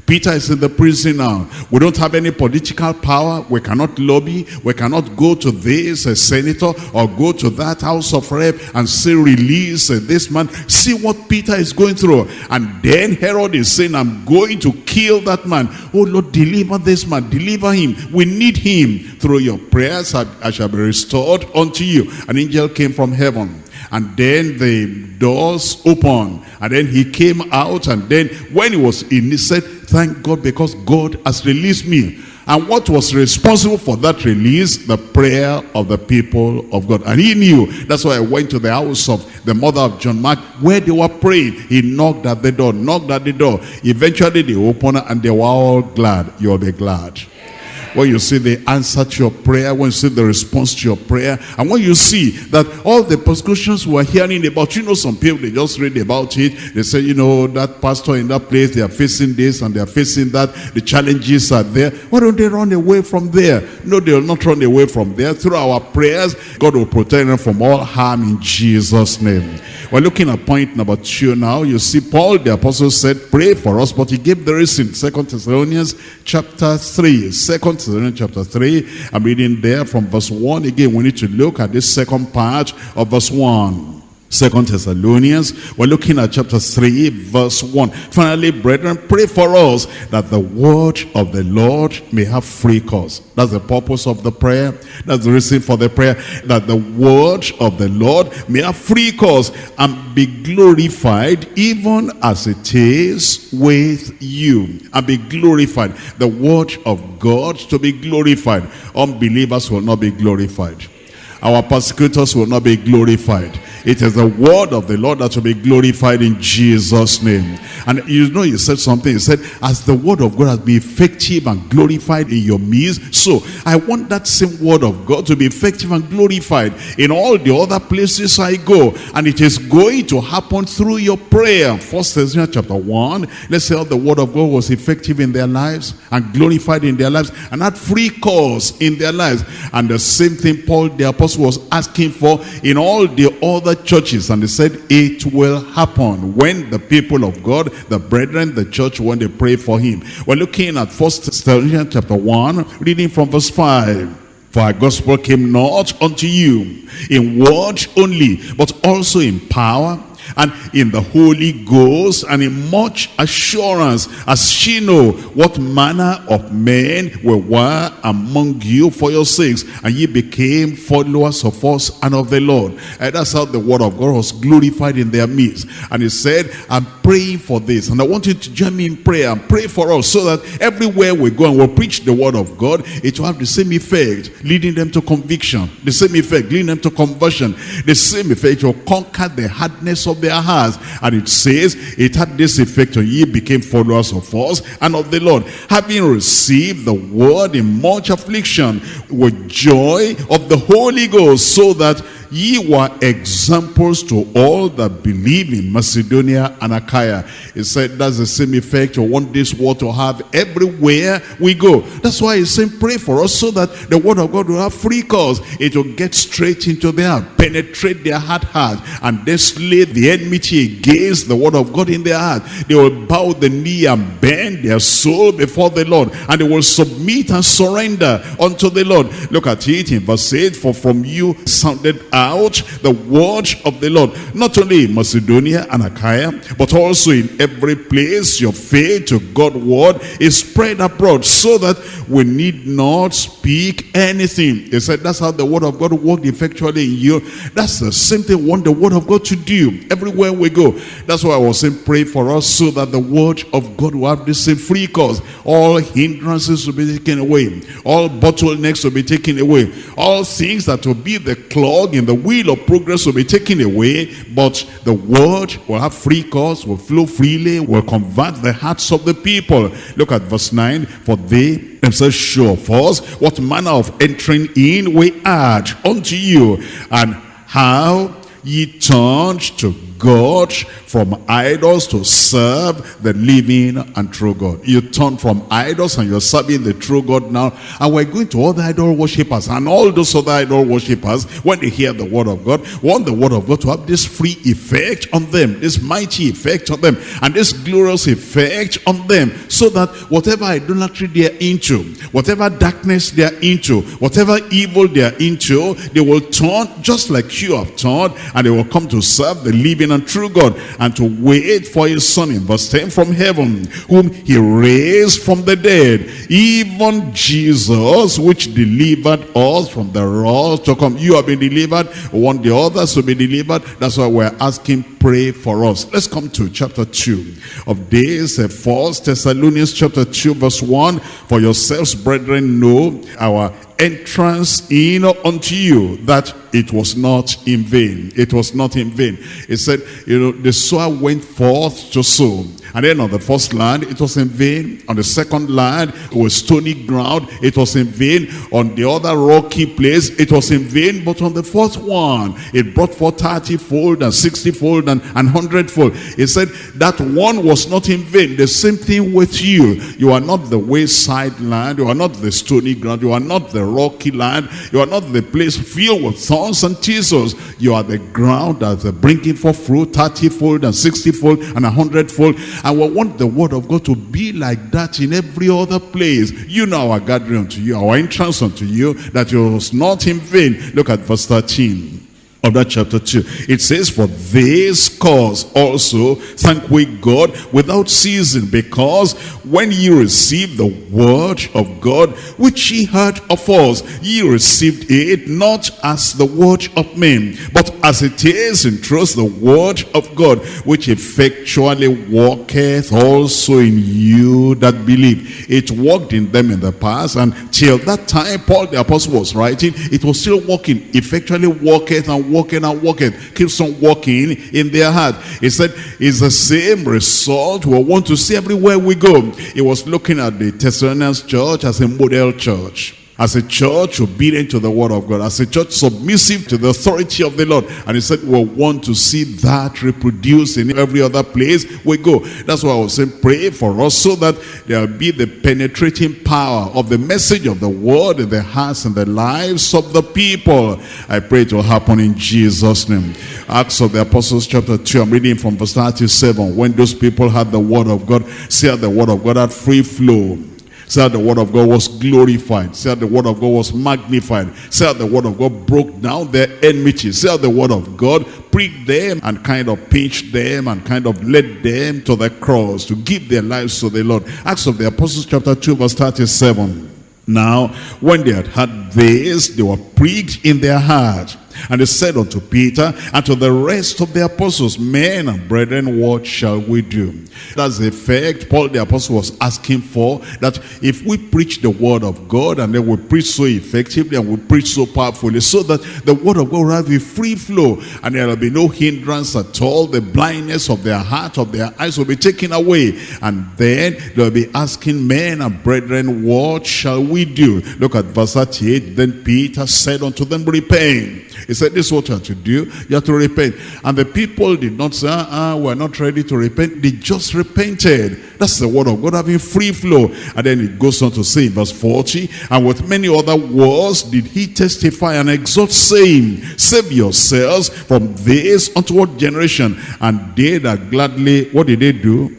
Peter is in the prison now. We don't have any political power. We cannot lobby. We cannot go to this uh, senator or go to that house of rep and say release uh, this man. See what Peter is going through. And then Herod is saying, I'm going to kill that man. Oh Lord, deliver this man. Deliver him. We need him. Through your prayers I, I shall be restored unto you. An angel came from heaven and then the doors opened and then he came out and then when he was in he said thank God because God has released me and what was responsible for that release? The prayer of the people of God. And he knew. That's why I went to the house of the mother of John Mark where they were praying. He knocked at the door, knocked at the door. Eventually they opened and they were all glad. You'll be glad when you see the answer to your prayer, when you see the response to your prayer, and when you see that all the persecutions we're hearing about, you know, some people, they just read about it. They say, you know, that pastor in that place, they are facing this and they are facing that. The challenges are there. Why don't they run away from there? No, they will not run away from there. Through our prayers, God will protect them from all harm in Jesus' name. We're looking at point number two now. You see, Paul the apostle said, pray for us, but he gave the reason. Second Thessalonians chapter 3. Second Thessalonians chapter 3. I'm reading there from verse 1. Again, we need to look at this second part of verse 1. Second Thessalonians, we're looking at chapter 3, verse 1. Finally, brethren, pray for us that the word of the Lord may have free course. That's the purpose of the prayer. That's the reason for the prayer. That the word of the Lord may have free course and be glorified even as it is with you. And be glorified. The word of God to be glorified. Unbelievers will not be glorified. Our persecutors will not be glorified. It is the word of the Lord that will be glorified in Jesus' name. And you know, he said something. He said, as the word of God has been effective and glorified in your midst, so I want that same word of God to be effective and glorified in all the other places I go. And it is going to happen through your prayer. First Thessalonians chapter 1, let's say all the word of God was effective in their lives and glorified in their lives and had free course in their lives. And the same thing Paul the apostle was asking for in all the other churches. And he said, it will happen when the people of God, the brethren, the church, when they pray for him. We're looking at First Thessalonians chapter 1, reading from verse 5. For our gospel came not unto you in word only, but also in power and in the Holy Ghost and in much assurance as she know what manner of men we were among you for your sakes and ye became followers of us and of the Lord. And that's how the word of God was glorified in their midst. And he said I'm praying for this. And I want you to join me in prayer and pray for us so that everywhere we go and we preach the word of God it will have the same effect leading them to conviction. The same effect leading them to conversion. The same effect will conquer the hardness of their hearts. And it says, it had this effect on ye became followers of us and of the Lord, having received the word in much affliction with joy of the Holy Ghost, so that ye were examples to all that believe in Macedonia and Achaia. He said that's the same effect you want this word to have everywhere we go. That's why he's saying pray for us so that the word of God will have free course. It will get straight into their penetrate their heart heart, and they slay the enmity against the word of God in their heart. They will bow the knee and bend their soul before the Lord, and they will submit and surrender unto the Lord. Look at it in verse 8, for from you sounded out the word of the Lord. Not only in Macedonia and Achaia, but also in every place your faith to God word is spread abroad so that we need not speak anything. He said that's how the word of God worked effectually in you. That's the same thing we want the word of God to do everywhere we go. That's why I was saying pray for us so that the word of God will have the same free course. All hindrances will be taken away. All bottlenecks will be taken away. All things that will be the clog in the wheel of progress will be taken away. But the word will have free course, will flow freely, will convert the hearts of the people. Look at verse 9. For they themselves show of us what manner of entering in we add unto you and how ye turned to God from idols to serve the living and true God. You turn from idols and you're serving the true God now. And we're going to other idol worshippers. And all those other idol worshippers, when they hear the word of God, want the word of God to have this free effect on them, this mighty effect on them, and this glorious effect on them. So that whatever idolatry they're into, whatever darkness they're into, whatever evil they're into, they will turn just like you have turned, and they will come to serve the living true God, and to wait for his son in verse 10 from heaven, whom he raised from the dead, even Jesus, which delivered us from the wrath to come. You have been delivered, want the others to be delivered. That's why we're asking, pray for us. Let's come to chapter 2 of this, uh, First Thessalonians chapter 2 verse 1. For yourselves, brethren, know our entrance in unto you that it was not in vain. It was not in vain. It said, you know, the sower went forth to sow. And then on the first land, it was in vain. On the second land, it was stony ground. It was in vain. On the other rocky place, it was in vain. But on the fourth one, it brought forth 30-fold and 60-fold and, and 100-fold. It said that one was not in vain. The same thing with you. You are not the wayside land. You are not the stony ground. You are not the rocky land. You are not the place filled with thorns and thistles. You are the ground that's bringing forth fruit 30-fold and 60-fold and 100-fold. And we want the word of God to be like that in every other place. You know our gathering unto you, our entrance unto you, that it was not in vain. Look at verse 13 of that chapter 2. It says, For this cause also thank we God without ceasing, because when ye received the word of God, which ye heard of us, ye received it not as the word of men, but as it is in truth the word of God, which effectually worketh also in you that believe. It worked in them in the past, and till that time Paul the apostle was writing, it was still working, effectually worketh and working and walking. keeps on walking in their heart. He said, it's the same result we want to see everywhere we go. He was looking at the Thessalonians church as a model church as a church obedient to the word of God, as a church submissive to the authority of the Lord. And he said, we want to see that reproduced in every other place we go. That's why I was saying, pray for us so that there will be the penetrating power of the message of the word in the hearts and the lives of the people. I pray it will happen in Jesus' name. Acts of the Apostles chapter 2, I'm reading from verse 37. When those people had the word of God, see the word of God had free flow Said the word of God was glorified. Said the word of God was magnified. Said the word of God broke down their enmity. Said the word of God pricked them and kind of pinched them and kind of led them to the cross to give their lives to the Lord. Acts of the Apostles chapter 2 verse 37. Now, when they had heard this, they were pricked in their heart and he said unto Peter and to the rest of the apostles, Men and brethren, what shall we do? That's the effect Paul the apostle was asking for, that if we preach the word of God and then we preach so effectively and we preach so powerfully, so that the word of God will have a free flow and there will be no hindrance at all, the blindness of their heart, of their eyes will be taken away. And then they'll be asking men and brethren, what shall we do? Look at verse 38. Then Peter said unto them, repent he said, this is what you have to do. You have to repent. And the people did not say, uh, we're not ready to repent. They just repented. That's the word of God having free flow. And then it goes on to say in verse 40, and with many other words did he testify and exhort, saying, Save yourselves from this untoward generation. And they that gladly, what did they do?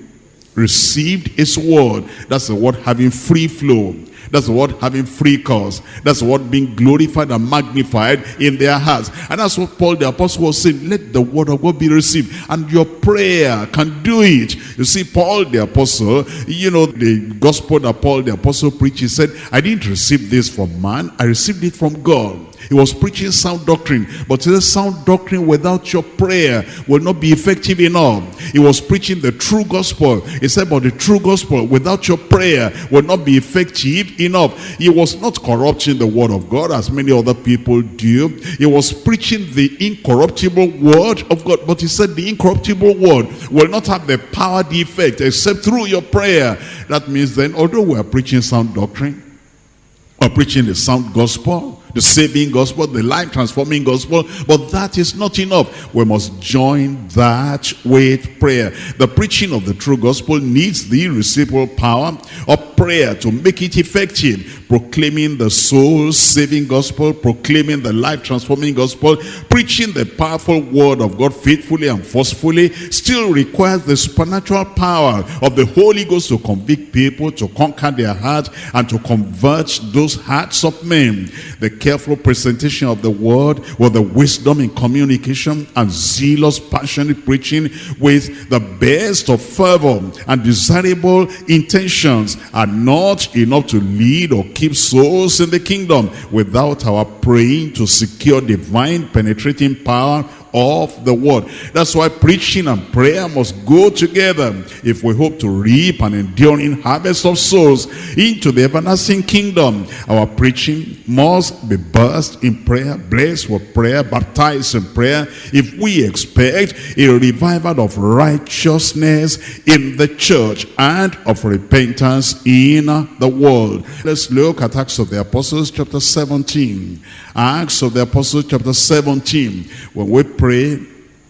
Received his word. That's the word having free flow. That's what having free cause. That's what being glorified and magnified in their hearts. And that's what Paul the apostle was saying. Let the word of God be received. And your prayer can do it. You see, Paul the apostle, you know, the gospel that Paul the apostle preached, he said, I didn't receive this from man. I received it from God. He was preaching sound doctrine. But the sound doctrine without your prayer will not be effective enough. He was preaching the true gospel. He said, but the true gospel without your prayer will not be effective enough. He was not corrupting the word of God as many other people do. He was preaching the incorruptible word of God. But he said the incorruptible word will not have the power, the effect, except through your prayer. That means then, although we are preaching sound doctrine, or preaching the sound gospel, the saving gospel, the life transforming gospel, but that is not enough. We must join that with prayer. The preaching of the true gospel needs the reciprocal power of prayer to make it effective. proclaiming the soul-saving gospel, proclaiming the life-transforming gospel, preaching the powerful word of God faithfully and forcefully, still requires the supernatural power of the Holy Ghost to convict people, to conquer their hearts, and to convert those hearts of men. The careful presentation of the word with the wisdom in communication and zealous, passionate preaching with the best of fervor and desirable intentions are not enough to lead or keep souls in the kingdom without our praying to secure divine penetrating power of the word. That's why preaching and prayer must go together if we hope to reap an enduring harvest of souls into the everlasting kingdom. Our preaching must be burst in prayer, blessed with prayer, baptized in prayer if we expect a revival of righteousness in the church and of repentance in the world. Let's look at Acts of the Apostles chapter 17. Acts of the Apostles chapter 17. When we pray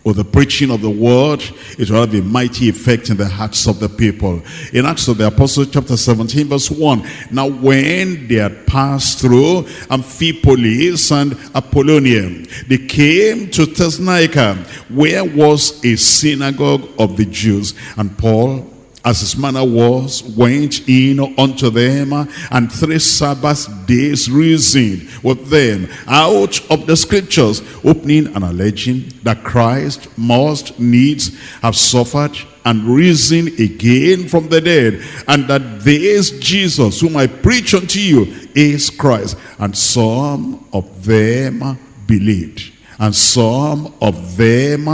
with the preaching of the word, it will have a mighty effect in the hearts of the people. In Acts of the Apostles chapter 17 verse 1, Now when they had passed through Amphipolis and Apollonia, they came to Thessalonica, where was a synagogue of the Jews. And Paul as his manner was, went in unto them, and three Sabbath days reasoned with them out of the scriptures, opening and alleging that Christ must needs have suffered and risen again from the dead, and that this Jesus whom I preach unto you is Christ. And some of them believed, and some of them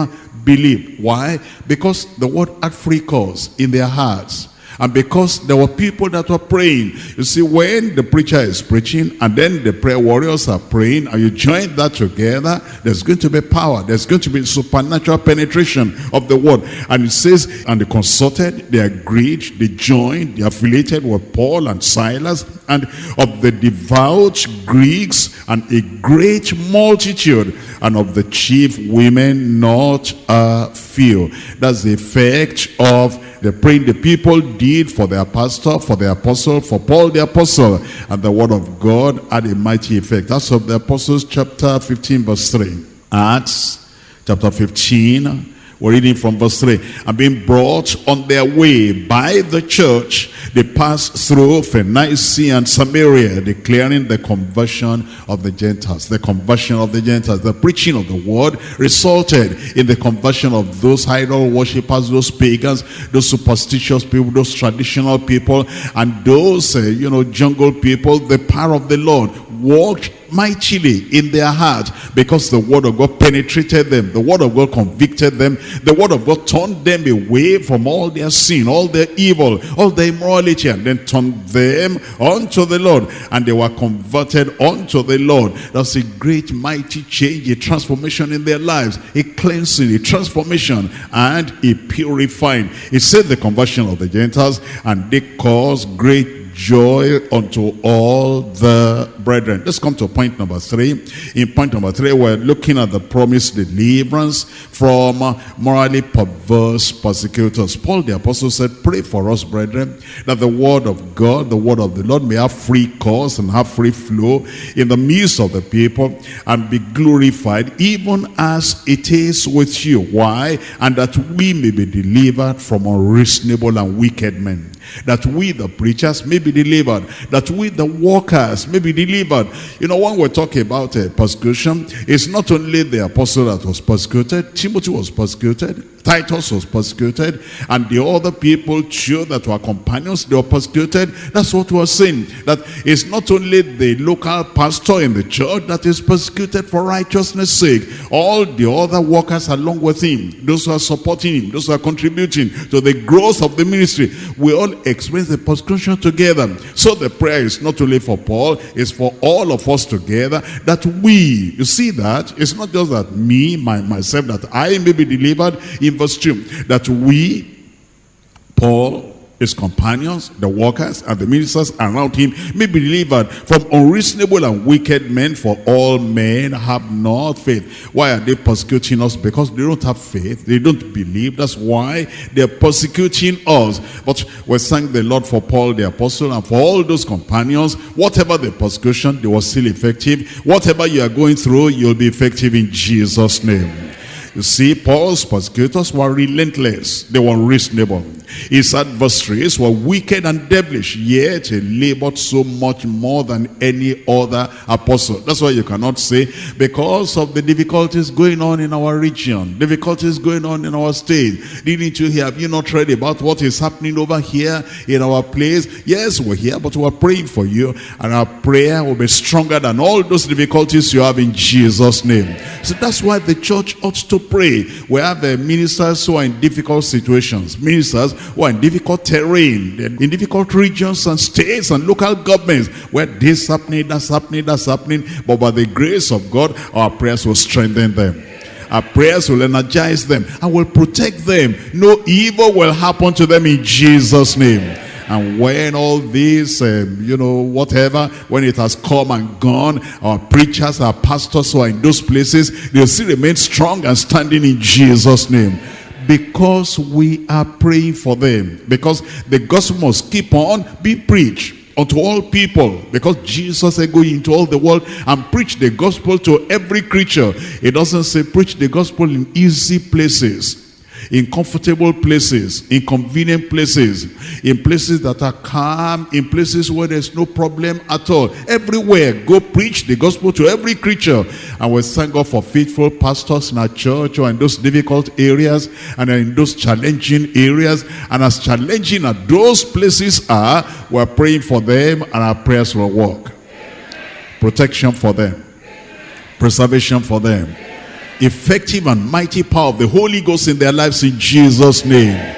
believed. Why? Because the word had free course in their hearts. And because there were people that were praying. You see, when the preacher is preaching and then the prayer warriors are praying and you join that together, there's going to be power. There's going to be supernatural penetration of the word. And it says, and they consulted, they agreed, they joined, they affiliated with Paul and Silas and of the devout Greeks and a great multitude and of the chief women not a few. That's the effect of the praying the people did for their pastor, for the apostle, for Paul the apostle. And the word of God had a mighty effect. That's of the apostles chapter 15 verse 3. Acts chapter 15 we're reading from verse 3. And being brought on their way by the church, they passed through Phoenicia and Samaria, declaring the conversion of the Gentiles. The conversion of the Gentiles. The preaching of the word resulted in the conversion of those idol worshippers, those pagans, those superstitious people, those traditional people, and those, uh, you know, jungle people. The power of the Lord walked mightily in their heart because the word of God penetrated them. The word of God convicted them. The word of God turned them away from all their sin, all their evil, all their immorality, and then turned them unto the Lord. And they were converted unto the Lord. That's a great mighty change, a transformation in their lives, a cleansing, a transformation, and a purifying. It said the conversion of the Gentiles, and they caused great joy unto all the brethren. Let's come to point number three. In point number three, we're looking at the promised deliverance from morally perverse persecutors. Paul the apostle said, pray for us, brethren, that the word of God, the word of the Lord may have free course and have free flow in the midst of the people and be glorified even as it is with you. Why? And that we may be delivered from unreasonable and wicked men that we the preachers may be delivered, that we the workers may be delivered. You know, when we're talking about uh, persecution, it's not only the apostle that was persecuted, Timothy was persecuted, Titus was persecuted, and the other people too that were companions, they were persecuted. That's what we're saying. That it's not only the local pastor in the church that is persecuted for righteousness' sake. All the other workers along with him, those who are supporting him, those who are contributing to the growth of the ministry, we all experience the persecution together. So the prayer is not only for Paul, it's for all of us together that we, you see that? It's not just that me, my, myself, that I may be delivered in verse 2. That we, Paul, his companions, the workers, and the ministers around him may be delivered from unreasonable and wicked men, for all men have not faith. Why are they persecuting us? Because they don't have faith. They don't believe. That's why they're persecuting us. But we thank the Lord for Paul the apostle and for all those companions. Whatever the persecution, they were still effective. Whatever you are going through, you'll be effective in Jesus' name. You see, Paul's persecutors were relentless. They were reasonable. His adversaries were wicked and devilish, yet he labored so much more than any other apostle. That's why you cannot say, because of the difficulties going on in our region, difficulties going on in our state, didn't you hear, have you not read about what is happening over here in our place? Yes, we're here, but we're praying for you, and our prayer will be stronger than all those difficulties you have in Jesus' name. So that's why the church ought to pray. We have uh, ministers who are in difficult situations, ministers who are in difficult terrain, in difficult regions and states and local governments where this happening, that's happening, that's happening. But by the grace of God, our prayers will strengthen them. Our prayers will energize them and will protect them. No evil will happen to them in Jesus' name. And when all this, um, you know, whatever, when it has come and gone, our preachers, our pastors who are in those places, they'll still remain strong and standing in Jesus' name because we are praying for them. Because the gospel must keep on be preached unto all people because Jesus said go into all the world and preach the gospel to every creature. It doesn't say preach the gospel in easy places in comfortable places, in convenient places, in places that are calm, in places where there's no problem at all. Everywhere, go preach the gospel to every creature. And we thank God for faithful pastors in our church or in those difficult areas and in those challenging areas. And as challenging as those places are, we're praying for them and our prayers will work. Protection for them. Preservation for them effective and mighty power of the Holy Ghost in their lives in Jesus' name.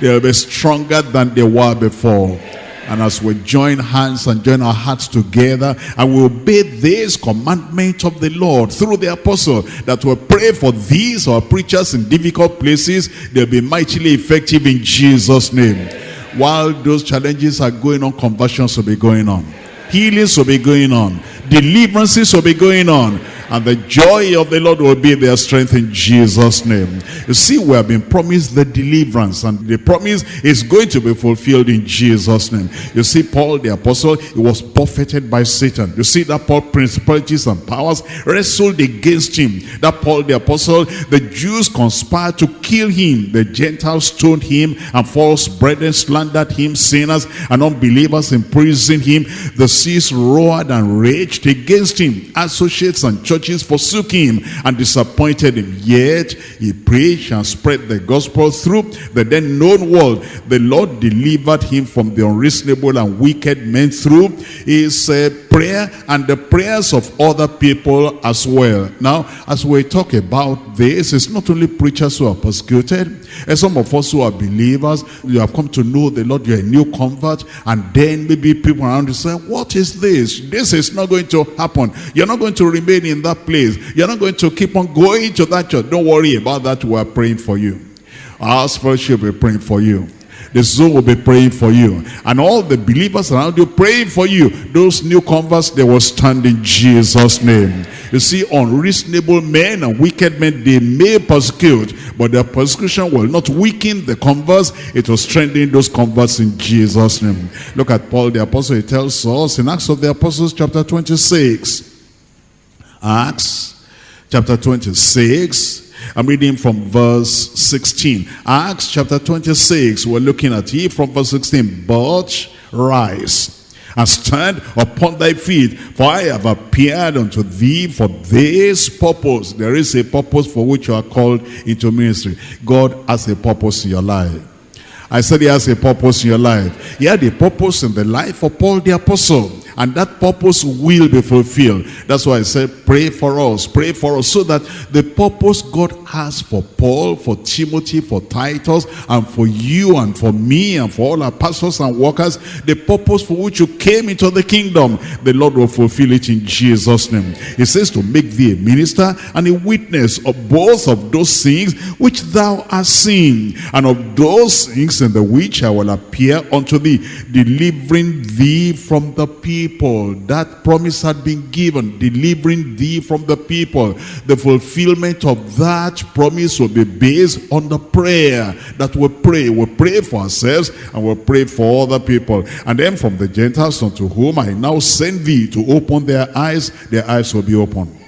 They'll be stronger than they were before. And as we join hands and join our hearts together and we obey this commandment of the Lord through the apostle that we pray for these our preachers in difficult places, they'll be mightily effective in Jesus' name. While those challenges are going on, conversions will be going on. Healings will be going on. Deliverances will be going on and the joy of the Lord will be their strength in Jesus' name. You see, we have been promised the deliverance, and the promise is going to be fulfilled in Jesus' name. You see, Paul the apostle, he was buffeted by Satan. You see that Paul, principalities and powers wrestled against him. That Paul the apostle, the Jews conspired to kill him. The Gentiles stoned him, and false brethren slandered him. Sinners and unbelievers imprisoned him. The seas roared and raged against him. Associates and churches forsook him and disappointed him. Yet he preached and spread the gospel through the then known world. The Lord delivered him from the unreasonable and wicked men through his uh, prayer and the prayers of other people as well. Now, as we talk about this, it's not only preachers who are persecuted, and some of us who are believers, you have come to know the Lord, you're a new convert, and then maybe people around you say, what is this? This is not going to happen. You're not going to remain in that place. You're not going to keep on going to that church. Don't worry about that. We're praying for you. Our fellowship will be praying for you. The soul will be praying for you. And all the believers around you praying for you. Those new converts, they will stand in Jesus' name. You see, unreasonable men and wicked men, they may persecute, but their persecution will not weaken the converts. It will strengthen those converts in Jesus' name. Look at Paul the Apostle. He tells us in Acts of the Apostles chapter 26. Acts chapter 26. I'm reading from verse 16. Acts chapter 26. We're looking at it from verse 16. But rise and stand upon thy feet, for I have appeared unto thee for this purpose. There is a purpose for which you are called into ministry. God has a purpose in your life. I said he has a purpose in your life. He had a purpose in the life of Paul the apostle. And that purpose will be fulfilled. That's why I said, pray for us, pray for us, so that the purpose God has for Paul, for Timothy, for Titus, and for you, and for me, and for all our pastors and workers, the purpose for which you came into the kingdom, the Lord will fulfill it in Jesus' name. He says to make thee a minister and a witness of both of those things which thou hast seen, and of those things in the which I will appear unto thee, delivering thee from the people. That promise had been given, delivering thee from the people. The fulfillment of that promise will be based on the prayer that we pray. We pray for ourselves and we pray for other people. And then from the Gentiles unto whom I now send thee to open their eyes, their eyes will be open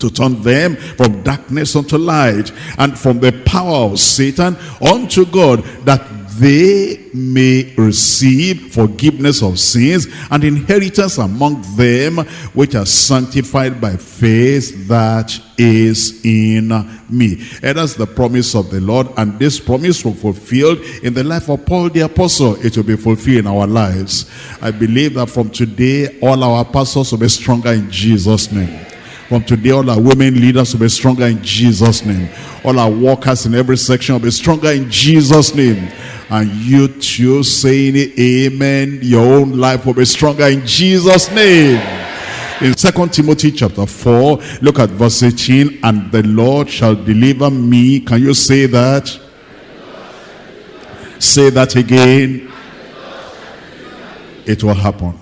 to turn them from darkness unto light and from the power of Satan unto God that they may receive forgiveness of sins and inheritance among them which are sanctified by faith that is in me. And that's the promise of the Lord and this promise will be fulfilled in the life of Paul the apostle. It will be fulfilled in our lives. I believe that from today all our pastors will be stronger in Jesus' name. From today, all our women leaders will be stronger in Jesus' name. All our workers in every section will be stronger in Jesus' name. And you too saying amen, your own life will be stronger in Jesus' name. In Second Timothy chapter 4, look at verse 18. And the Lord shall deliver me. Can you say that? Say that again. It will happen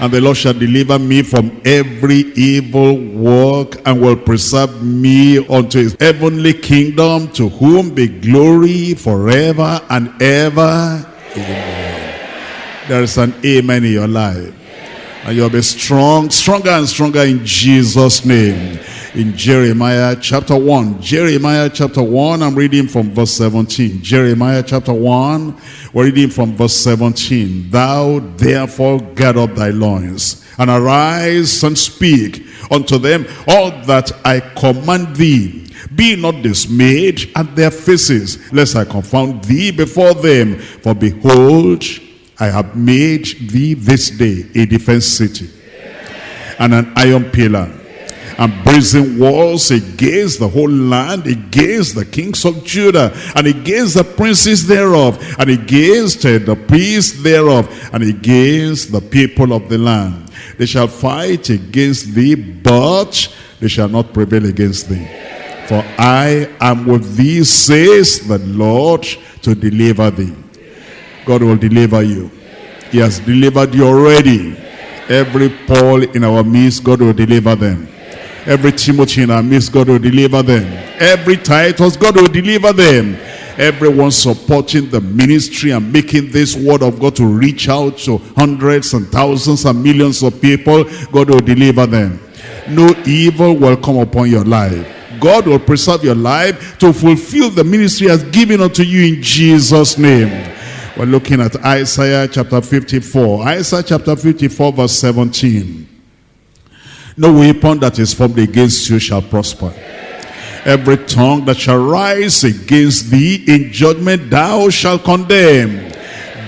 and the Lord shall deliver me from every evil work and will preserve me unto his heavenly kingdom to whom be glory forever and ever. Amen. There is an amen in your life. And you'll be strong, stronger and stronger in Jesus' name. In Jeremiah chapter 1. Jeremiah chapter 1, I'm reading from verse 17. Jeremiah chapter 1, we're reading from verse 17. Thou therefore gird up thy loins, and arise and speak unto them all that I command thee. Be not dismayed at their faces, lest I confound thee before them. For behold, I have made thee this day a defense city and an iron pillar and brazen walls against the whole land, against the kings of Judah, and against the princes thereof, and against uh, the priests thereof, and against the people of the land. They shall fight against thee, but they shall not prevail against thee. For I am with thee, says the Lord, to deliver thee. God will deliver you. He has delivered you already. Every Paul in our midst, God will deliver them. Every Timothy in our midst, God will deliver them. Every Titus, God will deliver them. Everyone supporting the ministry and making this word of God to reach out to hundreds and thousands and millions of people, God will deliver them. No evil will come upon your life. God will preserve your life to fulfill the ministry has given unto you in Jesus' name. We're looking at Isaiah chapter 54. Isaiah chapter 54 verse 17. No weapon that is formed against you shall prosper. Every tongue that shall rise against thee in judgment thou shalt condemn.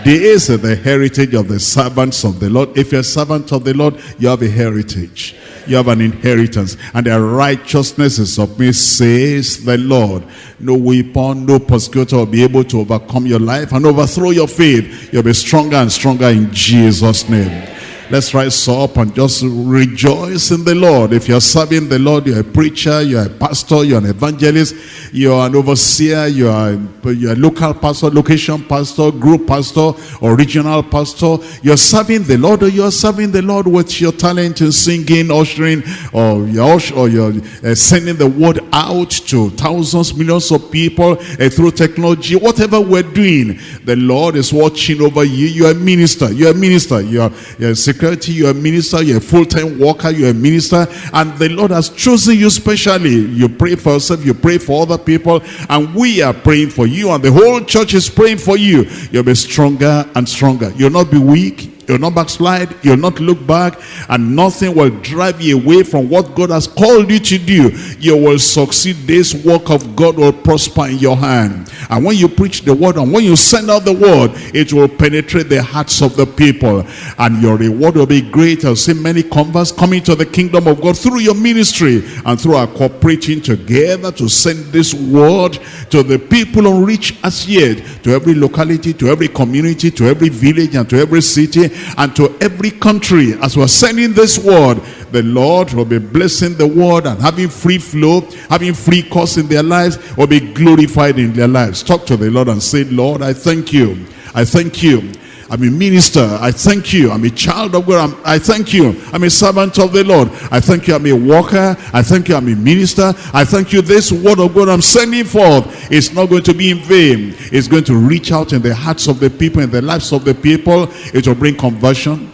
This is the heritage of the servants of the Lord. If you're a servant of the Lord, you have a heritage you have an inheritance. And their righteousness is of me, says the Lord. No weapon, no persecutor will be able to overcome your life and overthrow your faith. You'll be stronger and stronger in Jesus' name. Let's rise up and just rejoice in the Lord. If you're serving the Lord, you're a preacher, you're a pastor, you're an evangelist, you're an overseer, you're a, you're a local pastor, location pastor, group pastor, or regional pastor. You're serving the Lord or you're serving the Lord with your talent in singing, ushering, or you're, or you're uh, sending the word out to thousands, millions of people uh, through technology. Whatever we're doing, the Lord is watching over you. You're a minister. You're a minister. You're, you're a security, you're a minister, you're a full-time worker, you're a minister, and the Lord has chosen you specially. You pray for yourself, you pray for other people, and we are praying for you, and the whole church is praying for you. You'll be stronger and stronger. You'll not be weak, You'll not backslide. You'll not look back. And nothing will drive you away from what God has called you to do. You will succeed. This work of God will prosper in your hand. And when you preach the word and when you send out the word, it will penetrate the hearts of the people. And your reward will be great. I'll see many converts coming to the kingdom of God through your ministry and through our cooperating together to send this word to the people unreached as yet, to every locality, to every community, to every village, and to every city, and to every country. As we're sending this word, the Lord will be blessing the word and having free flow, having free course in their lives, will be glorified in their lives. Talk to the Lord and say, Lord, I thank you. I thank you I'm a minister. I thank you. I'm a child of God. I'm, i thank you. I'm a servant of the Lord. I thank you. I'm a worker. I thank you. I'm a minister. I thank you. This word of God I'm sending forth is not going to be in vain. It's going to reach out in the hearts of the people, in the lives of the people. It will bring conversion.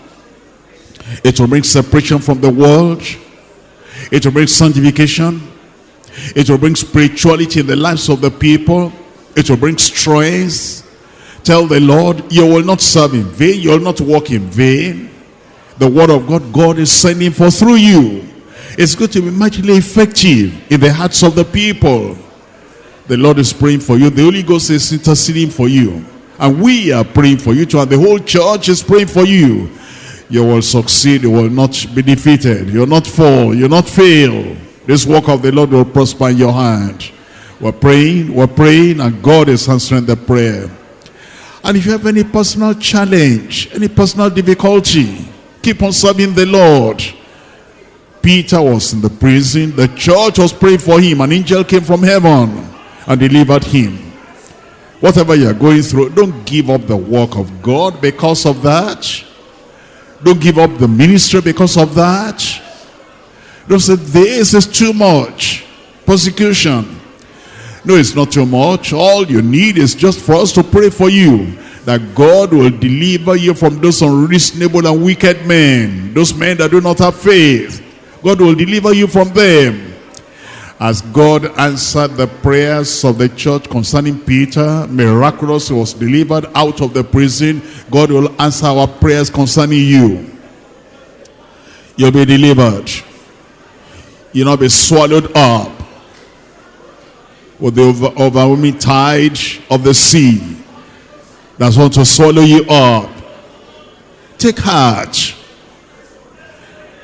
It will bring separation from the world. It will bring sanctification. It will bring spirituality in the lives of the people. It will bring strength Tell the Lord, you will not serve in vain. You will not walk in vain. The word of God, God is sending for through you. It's going to be mightily effective in the hearts of the people. The Lord is praying for you. The Holy Ghost is interceding for you. And we are praying for you too. And the whole church is praying for you. You will succeed. You will not be defeated. You will not fall. You will not fail. This work of the Lord will prosper in your hand. We're praying. We're praying. And God is answering the prayer. And if you have any personal challenge, any personal difficulty, keep on serving the Lord. Peter was in the prison. The church was praying for him. An angel came from heaven and delivered him. Whatever you're going through, don't give up the work of God because of that. Don't give up the ministry because of that. Don't say, this is too much. Persecution. No, it's not too much. All you need is just for us to pray for you. That God will deliver you from those unreasonable and wicked men. Those men that do not have faith. God will deliver you from them. As God answered the prayers of the church concerning Peter, miraculously was delivered out of the prison. God will answer our prayers concerning you. You'll be delivered. You'll not be swallowed up with the over, overwhelming tide of the sea that's want to swallow you up. Take heart.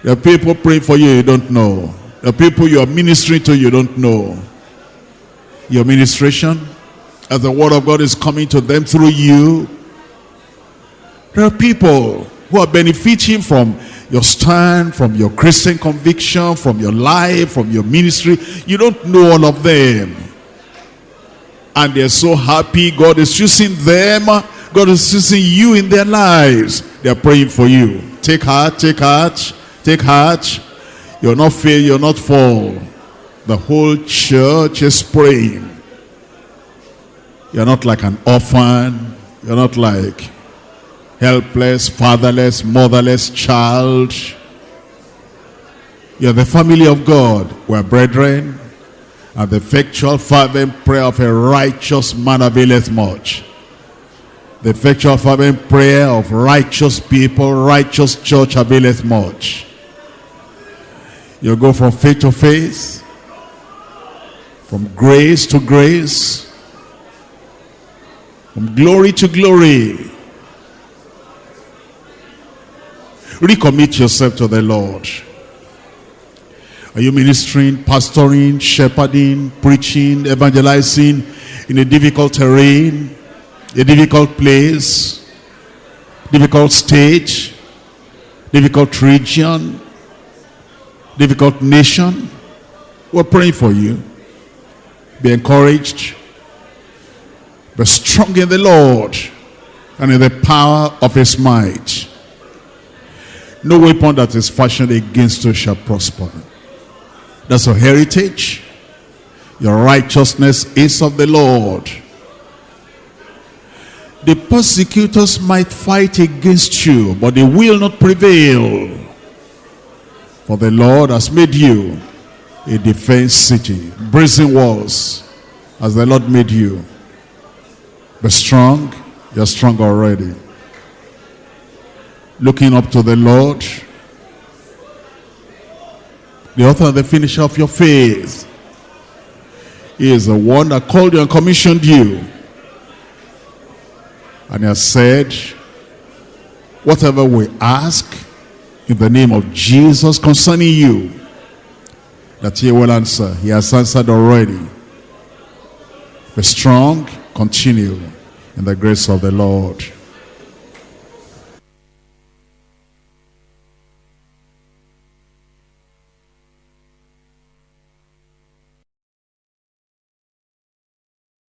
The people praying for you, you don't know. The people you are ministering to, you don't know. Your ministration, as the word of God is coming to them through you, there are people who are benefiting from your stand, from your Christian conviction, from your life, from your ministry. You don't know all of them and they're so happy. God is using them. God is using you in their lives. They're praying for you. Take heart take heart take heart. You're not fail you're not fall. The whole church is praying. You're not like an orphan. You're not like helpless fatherless motherless child. You're the family of God. We're brethren and the effectual fervent prayer of a righteous man availeth much. The effectual fervent prayer of righteous people, righteous church availeth much. You go from faith to faith, from grace to grace, from glory to glory. Recommit yourself to the Lord. Are you ministering, pastoring, shepherding, preaching, evangelizing in a difficult terrain, a difficult place, difficult stage, difficult region, difficult nation? We're praying for you. Be encouraged. Be strong in the Lord and in the power of his might. No weapon that is fashioned against you shall prosper. That's your heritage. Your righteousness is of the Lord. The persecutors might fight against you, but they will not prevail. For the Lord has made you a defense city, brazen walls, as the Lord made you. Be strong, you're strong already. looking up to the Lord, the author and the finisher of your faith. He is the one that called you and commissioned you. And he has said, whatever we ask in the name of Jesus concerning you, that he will answer. He has answered already. Be strong, continue in the grace of the Lord.